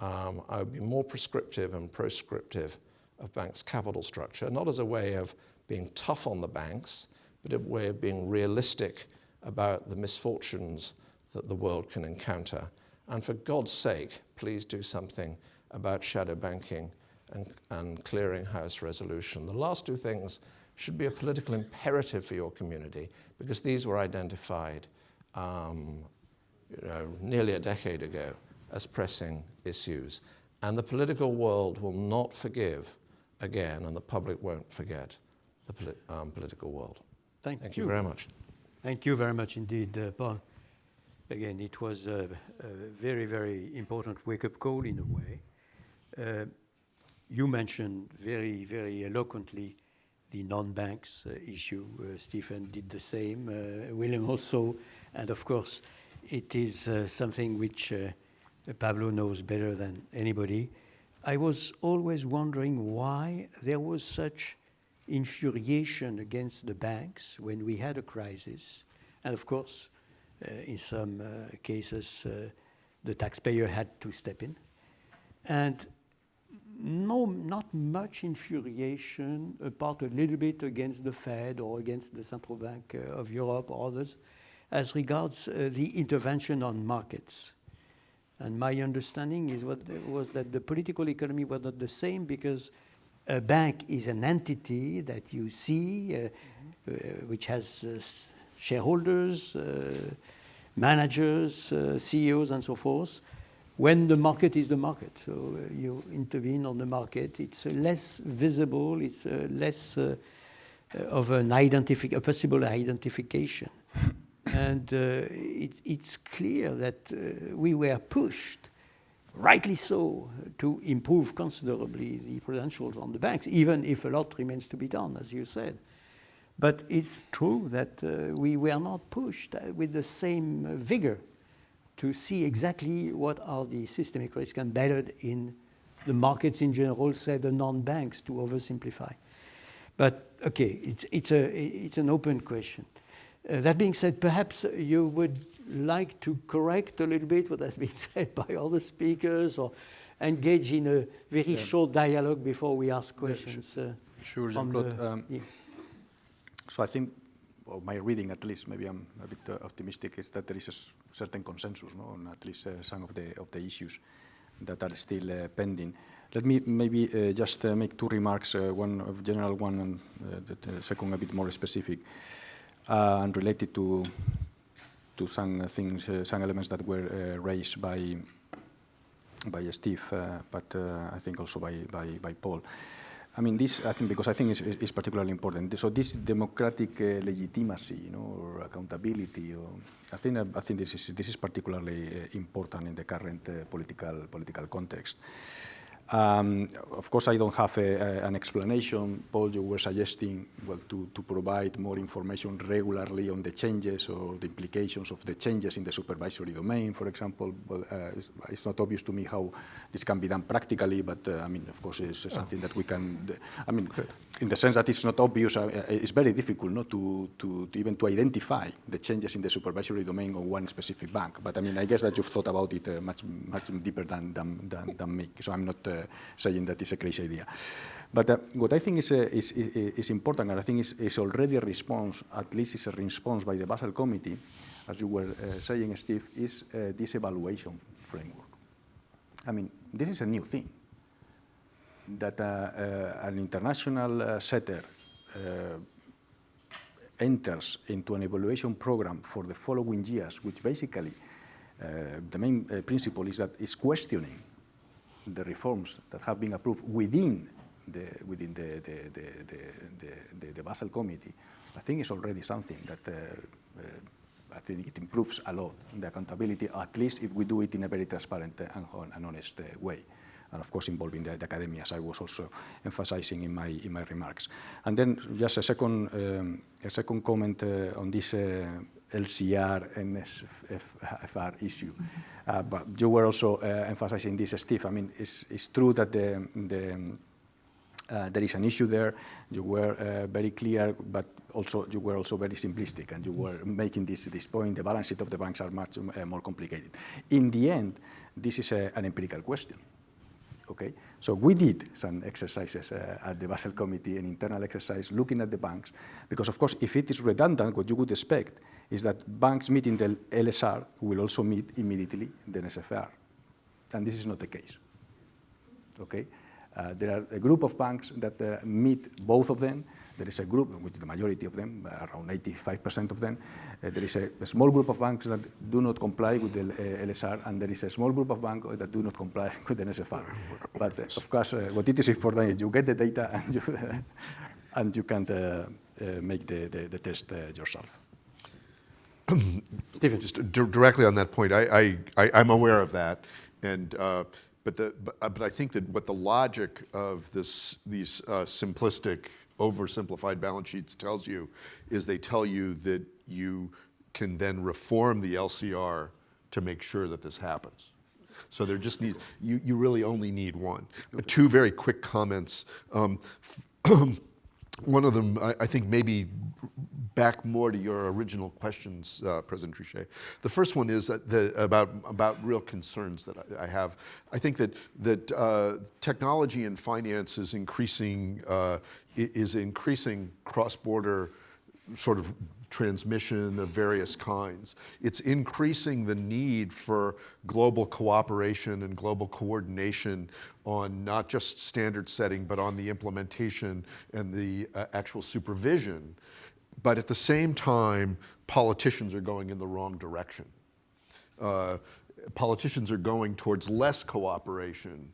Um, I would be more prescriptive and proscriptive of banks' capital structure, not as a way of being tough on the banks, but a way of being realistic about the misfortunes that the world can encounter. And for God's sake, please do something about shadow banking and, and clearinghouse resolution. The last two things should be a political imperative for your community because these were identified um, you know, nearly a decade ago as pressing issues. And the political world will not forgive again, and the public won't forget the polit um, political world. Thank, Thank you very much. Thank you very much indeed, uh, Paul. Again, it was a, a very, very important wake-up call in a way. Uh, you mentioned very, very eloquently the non-banks uh, issue. Uh, Stephen did the same, uh, William also, and of course, it is uh, something which uh, Pablo knows better than anybody. I was always wondering why there was such infuriation against the banks when we had a crisis. And of course, uh, in some uh, cases, uh, the taxpayer had to step in. And no, not much infuriation, apart a little bit against the Fed or against the Central Bank uh, of Europe or others, as regards uh, the intervention on markets. And my understanding is what was that the political economy was not the same because a bank is an entity that you see, uh, uh, which has uh, shareholders, uh, managers, uh, CEOs, and so forth. When the market is the market, so uh, you intervene on the market, it's less visible, it's less of an identifi a possible identification. And it, it's clear that we were pushed rightly so, to improve considerably the prudentials on the banks, even if a lot remains to be done, as you said. But it's true that uh, we were not pushed uh, with the same uh, vigor to see exactly what are the systemic risks embedded in the markets in general, say the non-banks, to oversimplify. But okay, it's, it's, a, it's an open question. Uh, that being said, perhaps you would like to correct a little bit what has been [laughs] said by other speakers or engage in a very yeah. short dialogue before we ask questions. Uh, sure, Jean-Claude. Um, yeah. So I think, well, my reading at least, maybe I'm a bit uh, optimistic, is that there is a certain consensus no, on at least uh, some of the, of the issues that are still uh, pending. Let me maybe uh, just make two remarks, one of general one and the second a bit more specific and related to to some things, uh, some elements that were uh, raised by by Steve, uh, but I think also by, by, by Paul. I mean, this, I think, because I think is, is particularly important. So this democratic uh, legitimacy, you know, or accountability, or I think, I think this is, this is particularly uh, important in the current uh, political, political context. Um, of course, I don't have a, a, an explanation. Paul, you were suggesting well, to, to provide more information regularly on the changes or the implications of the changes in the supervisory domain, for example. Well, uh, it's, it's, not obvious to me how this can be done practically, but uh, I mean, of course, it's something that we can, I mean, in the sense that it's not obvious, uh, it's very difficult not to, to, to, even to identify the changes in the supervisory domain of one specific bank. But I mean, I guess that you've thought about it uh, much, much deeper than, than, than, than me. So I'm not uh, saying that it's a crazy idea. But uh, what I think is, uh, is, is, important, and I think is, is already a response, at least is a response by the Basel Committee, as you were uh, saying, Steve, is uh, this evaluation framework. I mean, this is a new thing, that uh, uh, an international setter enters into an evaluation program for the following years, which basically the main principle is that it's questioning the reforms that have been approved within the, within the, the, the, the, Basel Committee, I think is already something that uh, uh, I think it improves a lot the accountability, at least if we do it in a very transparent and, honest uh, way. And of course, involving the, the academia, as I was also emphasizing in my, in my remarks. And then just a second, um, a second comment uh, on this uh, LCR and NSFR issue. Uh, but you were also uh, emphasizing this, Steve. I mean, it's, it's true that the, the, uh, there is an issue there. You were uh, very clear, but also you were also very simplistic, and you were making this, this point. The balance sheet of the banks are much uh, more complicated. In the end, this is a, an empirical question. Okay, so we did some exercises uh, at the Basel Committee, an internal exercise looking at the banks, because of course, if it is redundant, what you would expect is that banks meeting the LCR will also meet immediately the NSFR, and this is not the case. Okay, uh, there are a group of banks that uh, meet both of them. There is a group, which is the majority of them, uh, around 85% of them. Uh, there is a, a, small group of banks that do not comply with the uh, LCR, and there is a small group of banks that do not comply [laughs] with the NSFR. But uh, of course, what it is important is you get the data and you, [laughs] and you can make the, the, the test yourself. [clears throat] Stephen, just directly on that point, I, I, am aware of that, and uh, but the but, uh, but, I think that what the logic of this these uh, simplistic, oversimplified balance sheets tells you is they tell you that you can then reform the LCR to make sure that this happens. So there just needs you you really only need one. Two very quick comments. Um, [clears throat] one of them, I, I think, maybe back more to your original questions, uh, President Trichet. The first one is the, about, about real concerns that I, I, have. I think that, that uh, technology and finance is increasing, uh, is increasing cross-border sort of transmission of various kinds. It's increasing the need for global cooperation and global coordination on not just standard setting, but on the implementation and the uh, actual supervision but at the same time, politicians are going in the wrong direction. Uh, politicians are going towards less cooperation,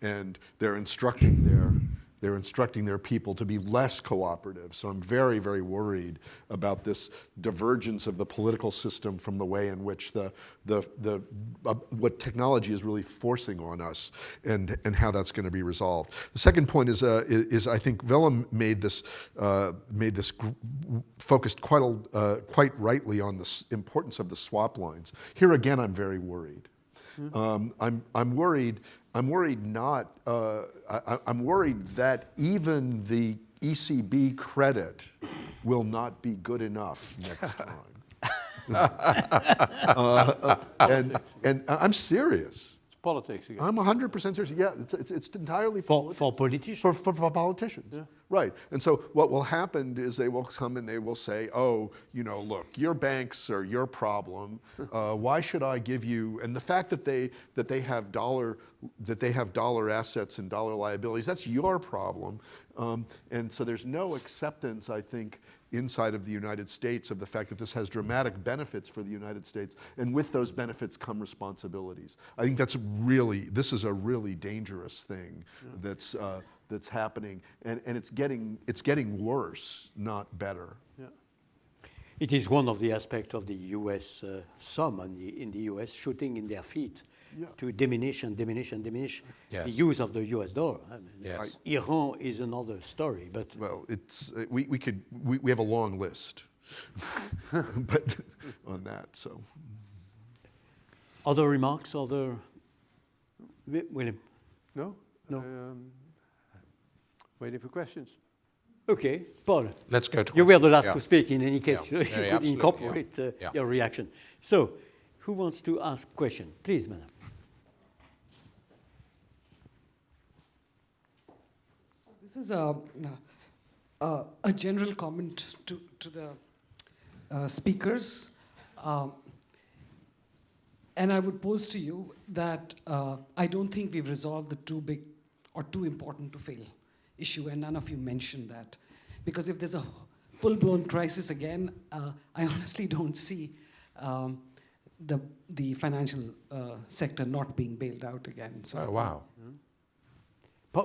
and they're instructing their they're instructing their people to be less cooperative. So I'm very, very worried about this divergence of the political system from the way in which the, the, the, uh, what technology is really forcing on us and, and how that's going to be resolved. The second point is, uh, is, is, I think Willem made this, uh, made this focused quite, a, uh, quite rightly on the importance of the swap lines. Here again, I'm very worried. Mm -hmm. um, I'm, I'm worried I'm worried not, uh, I, am worried that even the ECB credit will not be good enough next time. [laughs] uh, and, and I'm serious. It's politics again. I'm 100% serious. Yeah, it's, it's, it's entirely for, for politicians. For, for, for politicians. Yeah. Right. And so what will happen is they will come and they will say, oh, you know, look, your banks are your problem. [laughs] Uh, why should I give you, and the fact that they, that they have dollar, that they have dollar assets and dollar liabilities, that's your problem. Um, and so there's no acceptance, I think, inside of the United States of the fact that this has dramatic benefits for the United States, and with those benefits come responsibilities. I think that's really, this is a really dangerous thing yeah. that's, uh, that's happening, and, and it's, getting, it's getting worse, not better. Yeah. It is one of the aspects of the US, uh, some in the, in the US shooting in their feet yeah. to diminish and diminish and diminish yes. the use of the US dollar. I mean, yes. Iran is another story, but... Well, it's, uh, we, we, could, we, we have a long list [laughs] but on that, so. Other remarks, other... William? No? No. Um, Waiting for questions. Okay, Paul. Let's go to You were the last yeah. to speak in any case. Yeah. [laughs] you yeah, could incorporate yeah. Uh, your reaction. So, who wants to ask question? Please, madam. This is a, a, a general comment to, to the uh, speakers. Um, and I would pose to you that uh, I don't think we've resolved the too big or too important to fail issue, and none of you mentioned that. Because if there's a full-blown crisis again, uh, I honestly don't see um, the, the financial uh, sector not being bailed out again. So, oh, wow. Pa-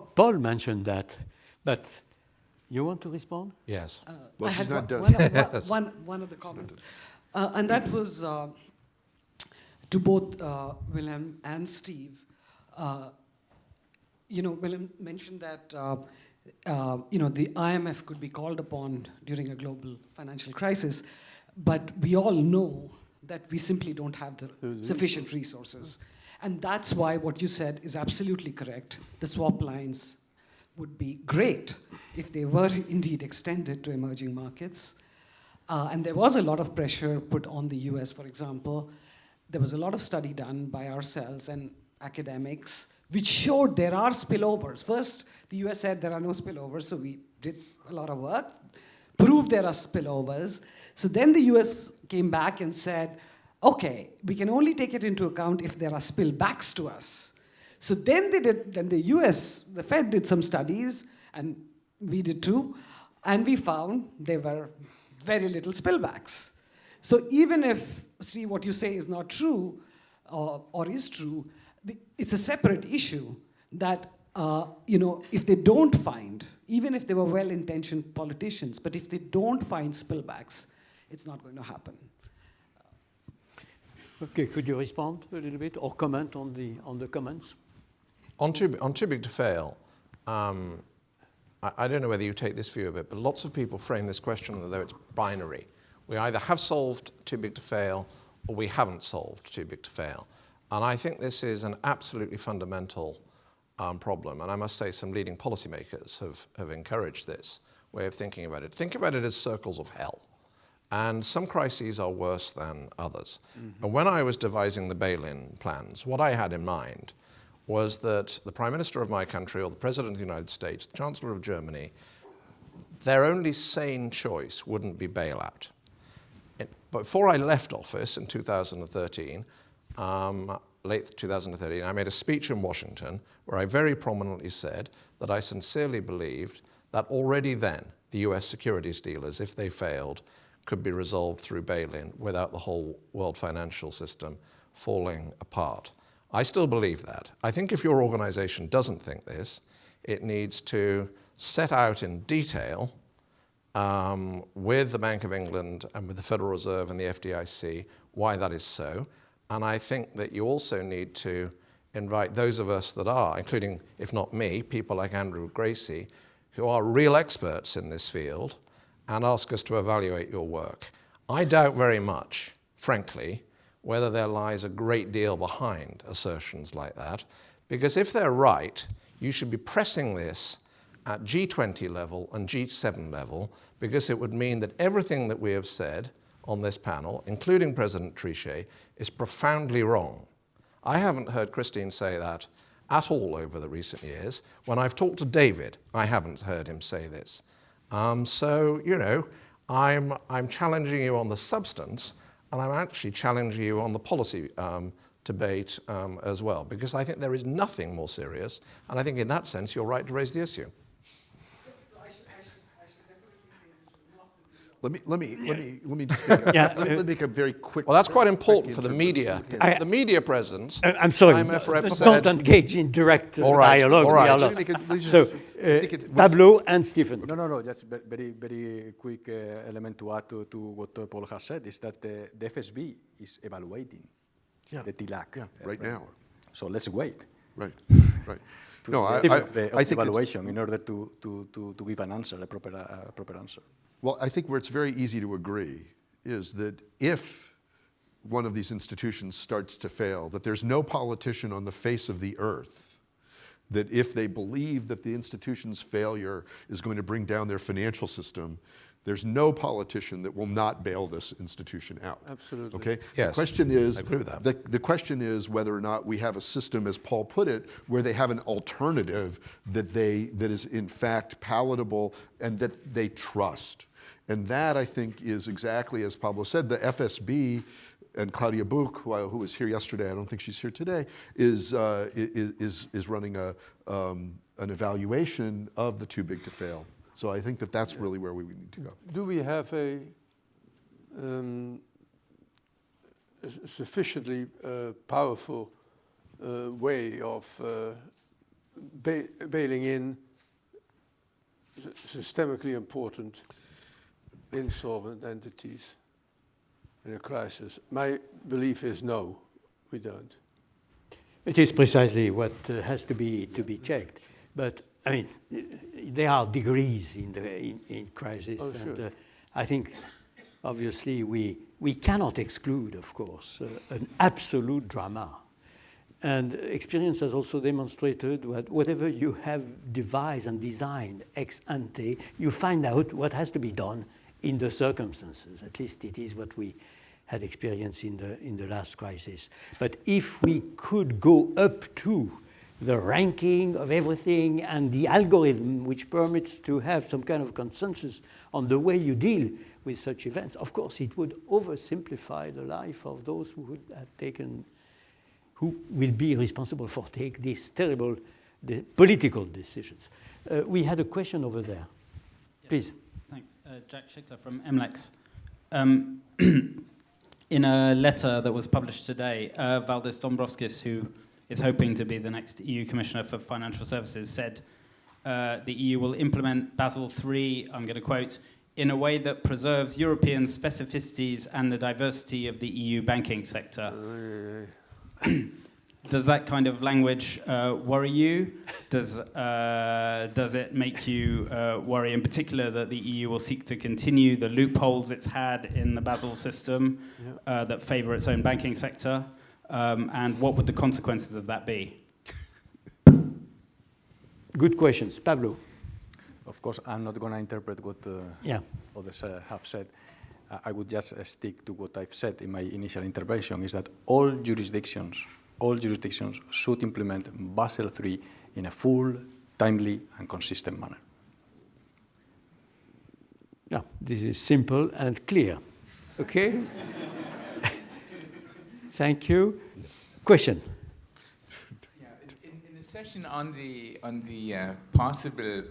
Paul mentioned that, but you want to respond? Yes. Uh, Well, I she's had not one, done. one, one, [laughs] one, one other comment. Uh, and that was uh, to both uh, Willem and Steve. Uh, you know, Willem mentioned that uh, uh, you know the IMF could be called upon during a global financial crisis, but we all know that we simply don't have the sufficient resources, and that's why what you said is absolutely correct. The swap lines would be great if they were indeed extended to emerging markets. Uh, and there was a lot of pressure put on the US, for example. There was a lot of study done by ourselves and academics which showed there are spillovers. First, the US said there are no spillovers, so we did a lot of work, proved there are spillovers. So then the US came back and said, okay, we can only take it into account if there are spillbacks to us. So then they did, then the US, the Fed did some studies, and we did too, and we found there were very little spillbacks. So even if, see, what you say is not true, uh, or is true, the, it's a separate issue that, uh, you know, if they don't find, even if they were well-intentioned politicians, but if they don't find spillbacks, it's not going to happen. Okay, could you respond a little bit or comment on the, on the comments? On too, on too big to fail, um, I, I don't know whether you take this view of it, but lots of people frame this question as though it's binary. We either have solved too big to fail or we haven't solved too big to fail. And I think this is an absolutely fundamental um, problem. And I must say some leading policymakers have, have encouraged this way of thinking about it. Think about it as circles of hell. And some crises are worse than others. And when I was devising the bail-in plans, what I had in mind was that the Prime Minister of my country or the President of the United States, the Chancellor of Germany, their only sane choice wouldn't be bailout. It, before I left office in 2013, um, late 2013, I made a speech in Washington where I very prominently said that I sincerely believed that already then the US securities dealers, if they failed, could be resolved through bail-in without the whole world financial system falling apart. I still believe that. I think if your organization doesn't think this, it needs to set out in detail um, with the Bank of England and with the Federal Reserve and the FDIC why that is so. And I think that you also need to invite those of us that are, including, if not me, people like Andrew Gracie, who are real experts in this field, and ask us to evaluate your work. I doubt very much, frankly, whether there lies a great deal behind assertions like that, because if they're right, you should be pressing this at G20 level and G7 level, because it would mean that everything that we have said on this panel, including President Trichet, is profoundly wrong. I haven't heard Christine say that at all over the recent years. When I've talked to David, I haven't heard him say this. Um, so, you know, I'm, I'm challenging you on the substance, and I'm actually challenging you on the policy um, debate um, as well, because I think there is nothing more serious, and I think in that sense you're right to raise the issue. Let me, let me, let me, let me just make a, [laughs] Yeah, [laughs] let, me, let me make a very quick. Well, that's quite important for the media. I- the media presence. I- I'm sorry, IMF rep let's said- not engage in direct uh, All right, dialogue. all we right. are Let me lost. make it- let me So, uh, Pablo and Stephen. No, no, no, just ve- very, very quick uh, element to add to, to what uh, Paul has said is that uh, the FSB is evaluating Yeah. the TLAC. Yeah, uh, right now. So let's wait Right, [laughs] right. to No, I, the, I, of the, I think evaluation in order to, to, to, to give an answer, a proper, uh, proper answer. Well, I think where it's very easy to agree is that if one of these institutions starts to fail, that there's no politician on the face of the earth that if they believe that the institution's failure is going to bring down their financial system, there's no politician that will not bail this institution out. Absolutely. Okay? Yes, The question is, I agree with that. The, the question is whether or not we have a system, as Paul put it, where they have an alternative that they that is in fact palatable and that they trust. And that I think is exactly as Pablo said. The FSB and Claudia Buch, who, I- who was here yesterday, I don't think she's here today, is uh, is is running a um, an evaluation of the too big to fail. So I think that that's really where we need to go. Do we have a um, sufficiently uh, powerful uh, way of uh, ba bailing in systemically important insolvent entities in a crisis? My belief is no, we don't. It is precisely what uh, has to be to be checked. But I mean, there are degrees in the in, in crisis, Oh, and sure. uh, I think obviously we we cannot exclude, of course, uh, an absolute drama. And experience has also demonstrated that whatever you have devised and designed ex ante, you find out what has to be done in the circumstances. At least it is what we had experienced in the, in the last crisis. But if we could go up to the ranking of everything and the algorithm which permits to have some kind of consensus on the way you deal with such events, of course it would oversimplify the life of those who would have taken who will be responsible for take these terrible de- political decisions. Uh, we had a question over there. Please. Thanks. Uh, Jack Schickler from MLEX. Um, [clears throat] in a letter that was published today, uh, Valdis Dombrovskis, who is hoping to be the next EU Commissioner for Financial Services, said uh, the EU will implement Basel III, I'm going to quote, in a way that preserves European specificities and the diversity of the EU banking sector. [clears throat] Does that kind of language uh, worry you? Does, uh, does it make you uh, worry in particular that the EU will seek to continue the loopholes it's had in the Basel system uh, that favour its own banking sector? Um, and what would the consequences of that be? Good questions. Pablo. Of course, I'm not going to interpret what uh, Yeah. others uh, have said. I would just uh, stick to what I've said in my initial intervention, is that all jurisdictions, all jurisdictions should implement Basel III in a full, timely, and consistent manner. Yeah, this is simple and clear. Okay? [laughs] Thank you. Question. Yeah, in, in the session on the on the uh, possible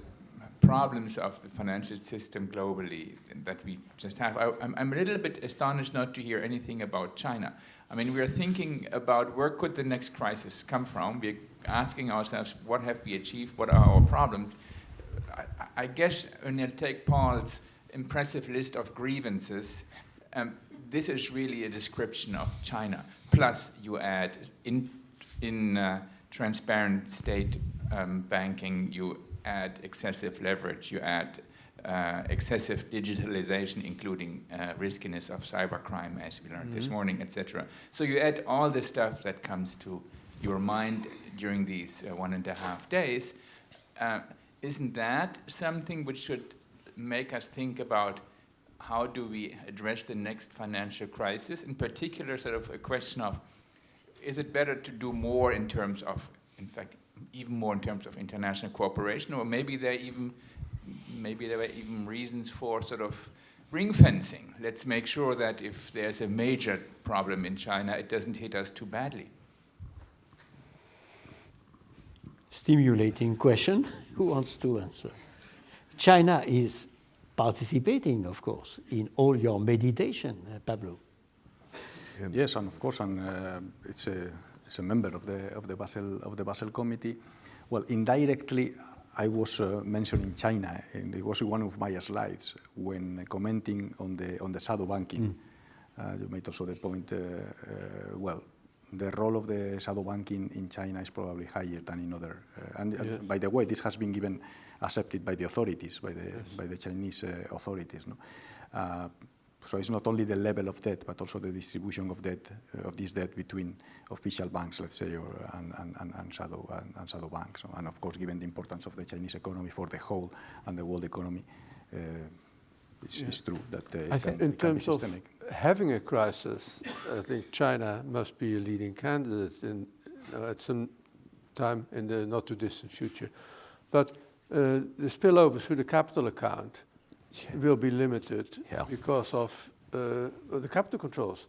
problems of the financial system globally that we just have, I, I'm, I'm a little bit astonished not to hear anything about China. I mean, we are thinking about where could the next crisis come from. We're asking ourselves, what have we achieved? What are our problems? I, I guess when you take Paul's impressive list of grievances, um, this is really a description of China. Plus, you add in, in uh, transparent state um, banking, you add excessive leverage, you add uh, excessive digitalization, including uh, riskiness of cybercrime, as we learned this morning, etc. So you add all the stuff that comes to your mind during these uh, one and a half days. Uh, isn't that something which should make us think about how do we address the next financial crisis? In particular, sort of a question of is it better to do more in terms of, in fact, even more in terms of international cooperation, or maybe there even maybe there were even reasons for sort of ring fencing. Let's make sure that if there's a major problem in China, it doesn't hit us too badly. Stimulating question. [laughs] Who wants to answer? China is participating, of course, in all your meditation, uh, Pablo. Yes, and of course, and uh, it's a it's a member of the of the Basel of the Basel Committee. Well, indirectly, I was uh, mentioning China, and it was one of my slides when commenting on the on the shadow banking. Uh, you made also the point. Uh, uh, well, the role of the shadow banking in China is probably higher than in other. Uh, and, and by the way, this has been given accepted by the authorities, by the by the Chinese uh, authorities. No? So it's not only the level of debt, but also the distribution of debt uh, of this debt between official banks, let's say, or, and, and, and, shadow and, and shadow banks. And of course, given the importance of the Chinese economy for the whole and the world economy, uh, it's, it's true that uh, I think in can be terms of having a crisis, I think China must be a leading candidate in, uh, at some time in the not too distant future. But uh, the spillover through the capital account will be limited Yeah. because of uh, the capital controls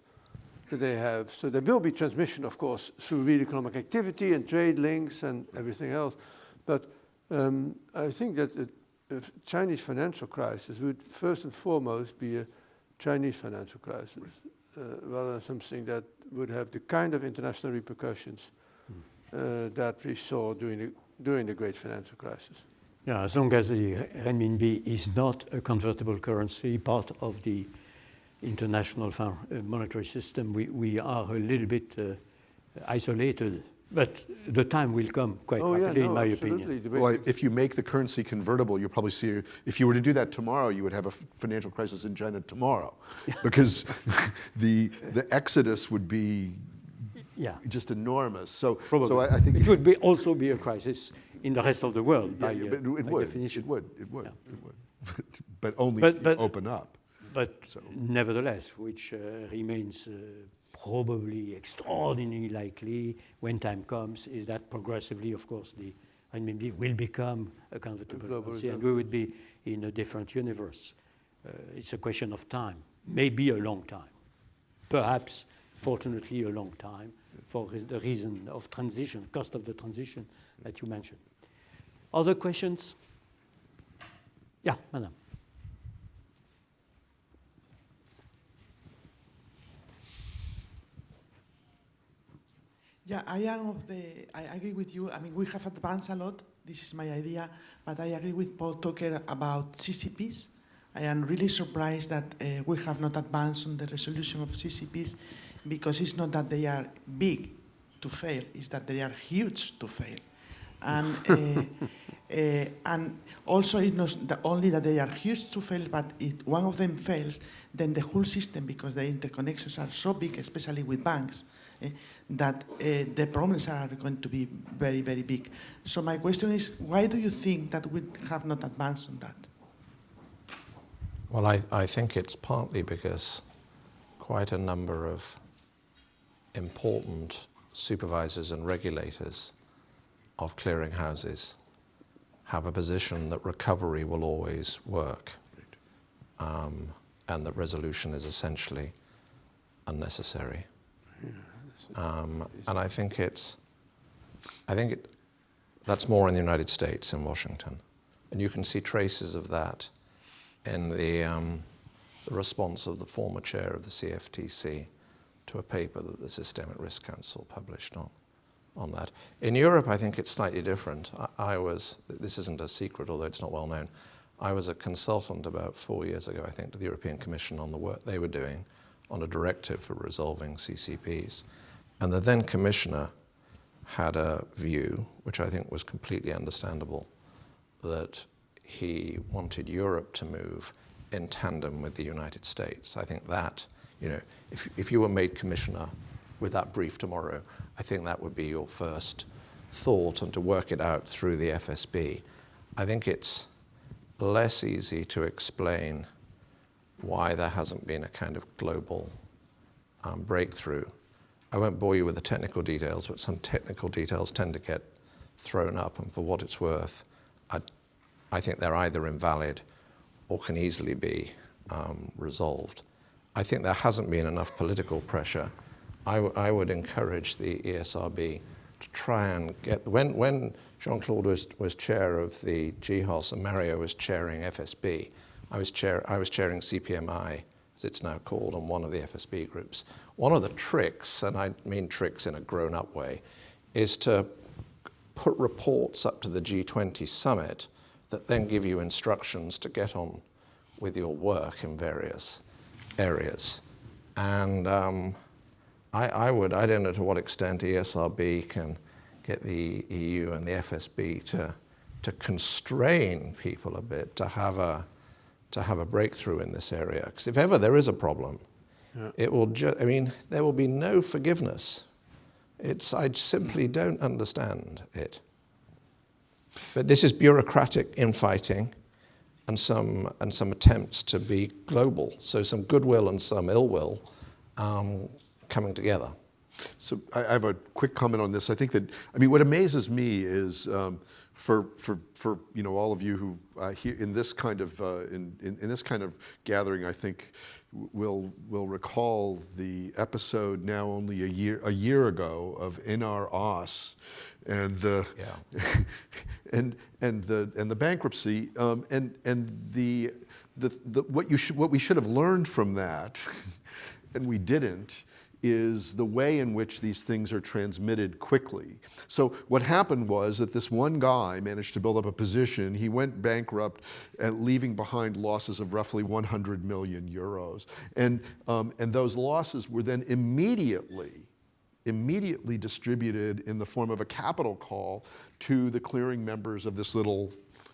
that they have. So there will be transmission, of course, through real economic activity and trade links and everything else. But um, I think that the Chinese financial crisis would first and foremost be a Chinese financial crisis, uh, rather than something that would have the kind of international repercussions uh, that we saw during the during the great financial crisis. Yeah, as long as the renminbi is not a convertible currency, part of the international uh, monetary system, we, we are a little bit uh, isolated. But the time will come quite oh yeah, rapidly, no, in my absolutely. opinion. Well, if you make the currency convertible, you'll probably see, if you were to do that tomorrow, you would have a financial crisis in China tomorrow. [laughs] Because the, the exodus would be Yeah, just enormous. So, probably. so I, I think it would be also be a crisis in the rest of the world Yeah, by, yeah, uh, but it would, definition. it would, it would, Yeah. it would. [laughs] But only But- but- open up. But So- nevertheless, which uh, remains uh, probably extraordinarily likely when time comes, is that progressively, of course, the renminbi will become a convertible currency, and we would be in a different universe. Uh, it's a question of time, maybe a long time, perhaps, fortunately, a long time, for the reason of transition, cost of the transition that you mentioned. Other questions? Yeah, madam. Yeah, I am of the, I agree with you. I mean, we have advanced a lot. This is my idea. But I agree with Paul Tucker about CCPs. I am really surprised that uh, we have not advanced on the resolution of CCPs because it's not that they are big to fail, it's that they are huge to fail. And, uh, uh, and also it's not only that they are huge to fail, but if one of them fails, then the whole system, because the interconnections are so big, especially with banks, eh, that uh, the problems are going to be very, very big. So my question is, why do you think that we have not advanced on that? Well, I, I think it's partly because quite a number of important supervisors and regulators of clearinghouses have a position that recovery will always work um, and that resolution is essentially unnecessary. Um, and I think it's, I think it, that's more in the United States, in Washington. And you can see traces of that in the, um, the response of the former chair of the CFTC to a paper that the Systemic Risk Council published on, on that. In Europe, I think it's slightly different. I, I was, this isn't a secret, although it's not well known, I was a consultant about four years ago, I think, to the European Commission on the work they were doing on a directive for resolving CCPs. And the then commissioner had a view, which I think was completely understandable, that he wanted Europe to move in tandem with the United States. I think that, you know, if, if you were made commissioner with that brief tomorrow, I think that would be your first thought and to work it out through the FSB. I think it's less easy to explain why there hasn't been a kind of global um, breakthrough. I won't bore you with the technical details, but some technical details tend to get thrown up, and for what it's worth, I, I think they're either invalid or can easily be um, resolved. I think there hasn't been enough political pressure. I, would encourage the ESRB to try and get, when, when Jean-Claude was, was chair of the GHOS and Mario was chairing FSB, I was, chair, I was chairing CPMI, as it's now called, on one of the FSB groups. One of the tricks, and I mean tricks in a grown-up way, is to put reports up to the G20 summit that then give you instructions to get on with your work in various areas. And um, I, I would, I don't know to what extent ESRB can get the EU and the FSB to, to constrain people a bit to have a, to have a breakthrough in this area. Because if ever there is a problem, it will just, I mean, there will be no forgiveness. It's, I simply don't understand it. But this is bureaucratic infighting and some, and some attempts to be global. So some goodwill and some ill will um, coming together. So I I have a quick comment on this. I think that, I mean, what amazes me is um, for, for, for, you know, all of you who uh, here in this kind of, uh, in, in, in this kind of gathering, I think will, will recall the episode now only a year, a year ago of Einar Aas and the, Yeah. [laughs] and, and the, and the bankruptcy um, and, and the, the, the, what, you should, what we should have learned from that, [laughs] and we didn't, is the way in which these things are transmitted quickly. So what happened was that this one guy managed to build up a position. He went bankrupt, and leaving behind losses of roughly 100 million euros. And, um, and those losses were then immediately immediately distributed in the form of a capital call to the clearing members of this little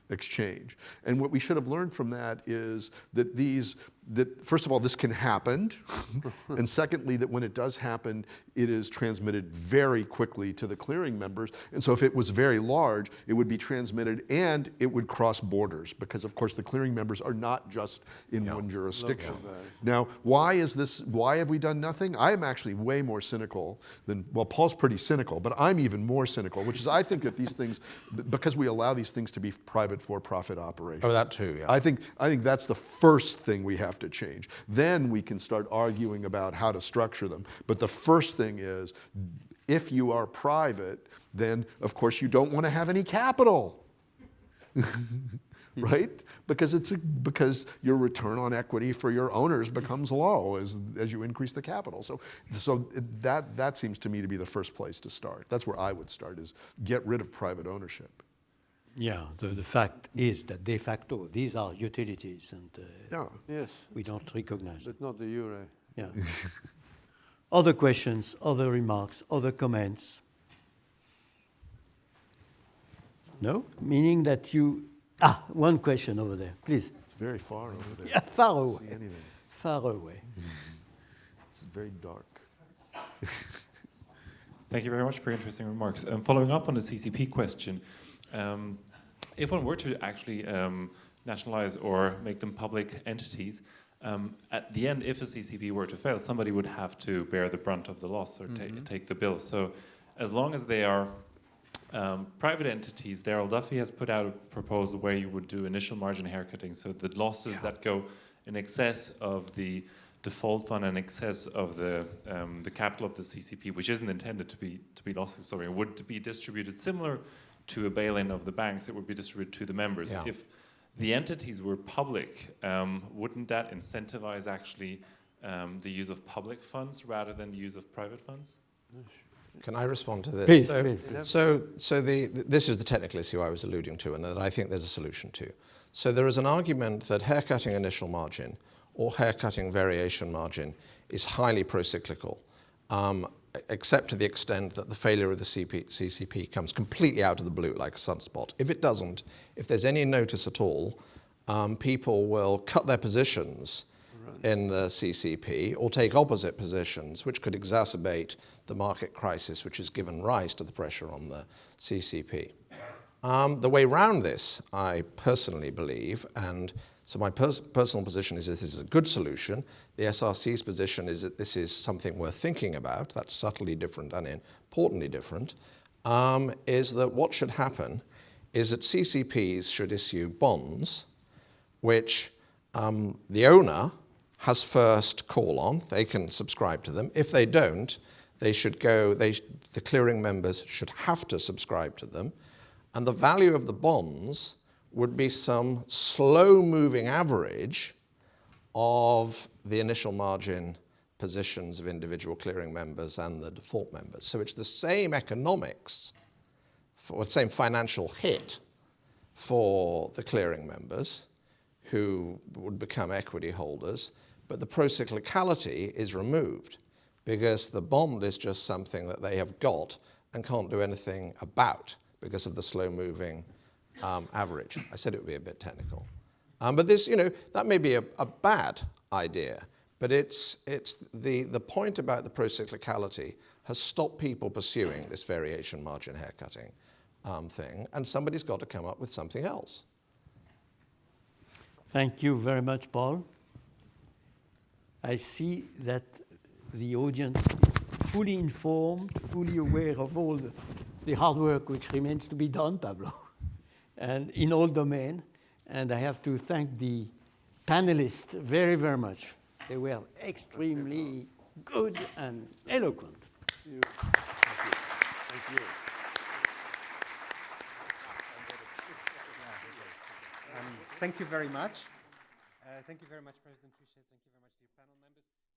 exchange. And what we should have learned from that is that these, that first of all, this can happen. [laughs] and secondly, that when it does happen, it is transmitted very quickly to the clearing members. And so if it was very large, it would be transmitted and it would cross borders because of course the clearing members are not just in one jurisdiction. Now, why is this, why have we done nothing? I am actually way more cynical than, well, Paul's pretty cynical, but I'm even more cynical, which is I think that these things, because we allow these things to be private for-profit operations. Oh, that too, yeah. I think, I think that's the first thing we have to change. Then we can start arguing about how to structure them. But the first thing is, if you are private, then of course you don't want to have any capital. [laughs] right? Because it's a, because your return on equity for your owners becomes low as, as you increase the capital. So, so that, that seems to me to be the first place to start. That's where I would start is get rid of private ownership. Yeah, the, the fact is that de facto, these are utilities and uh, Yeah. Yes, we don't recognize but not the euro. Yeah. [laughs] other questions, other remarks, other comments? No? Meaning that you, ah, one question over there, please. It's very far over there. [laughs] Yeah, far away, see anything. far away. It's very dark. [laughs] Thank you very much for your interesting remarks. Um, following up on the CCP question, um, if one were to actually um, nationalize or make them public entities, um, at the end, if a CCP were to fail, somebody would have to bear the brunt of the loss or ta take the bill. So as long as they are um, private entities, Darrell Duffie has put out a proposal where you would do initial margin haircutting. So the losses that go in excess of the default fund and excess of the um, the capital of the CCP, which isn't intended to be to be loss absorbing, would be distributed similar to a bail-in of the banks. It would be distributed to the members. Yeah. If the entities were public, um, wouldn't that incentivize actually um, the use of public funds rather than the use of private funds? Can I respond to this? Please, so, please, please. So, so the, this is the technical issue I was alluding to, and that I think there's a solution to. So there is an argument that haircutting initial margin or haircutting variation margin is highly procyclical, um, except to the extent that the failure of the CP, CCP comes completely out of the blue like a sunspot. If it doesn't, if there's any notice at all, um, people will cut their positions in the CCP or take opposite positions, which could exacerbate the market crisis which has given rise to the pressure on the CCP. Um, the way round this, I personally believe, and so my pers personal position is that this is a good solution. The SRC's position is that this is something worth thinking about. That's subtly different and importantly different. Um, is that what should happen is that CCPs should issue bonds which um, the owner has first call on. They can subscribe to them. If they don't, they should go, they, the clearing members should have to subscribe to them. And the value of the bonds would be some slow moving average of the initial margin positions of individual clearing members and the default members. So it's the same economics, for the same financial hit for the clearing members who would become equity holders, but the procyclicality is removed because the bond is just something that they have got and can't do anything about because of the slow moving um, average. I said it would be a bit technical. Um, but this, you know, that may be a, a bad idea, but it's, it's the, the point about the procyclicality has stopped people pursuing this variation margin haircutting um, thing, and somebody's got to come up with something else. Thank you very much, Paul. I see that the audience is fully informed, fully aware of all the, the hard work which remains to be done, Pablo, [laughs] and in all domains. And I have to thank the panelists very, very much. They were extremely good and eloquent. Thank you Thank you Thank you very much. Uh, thank you very much, President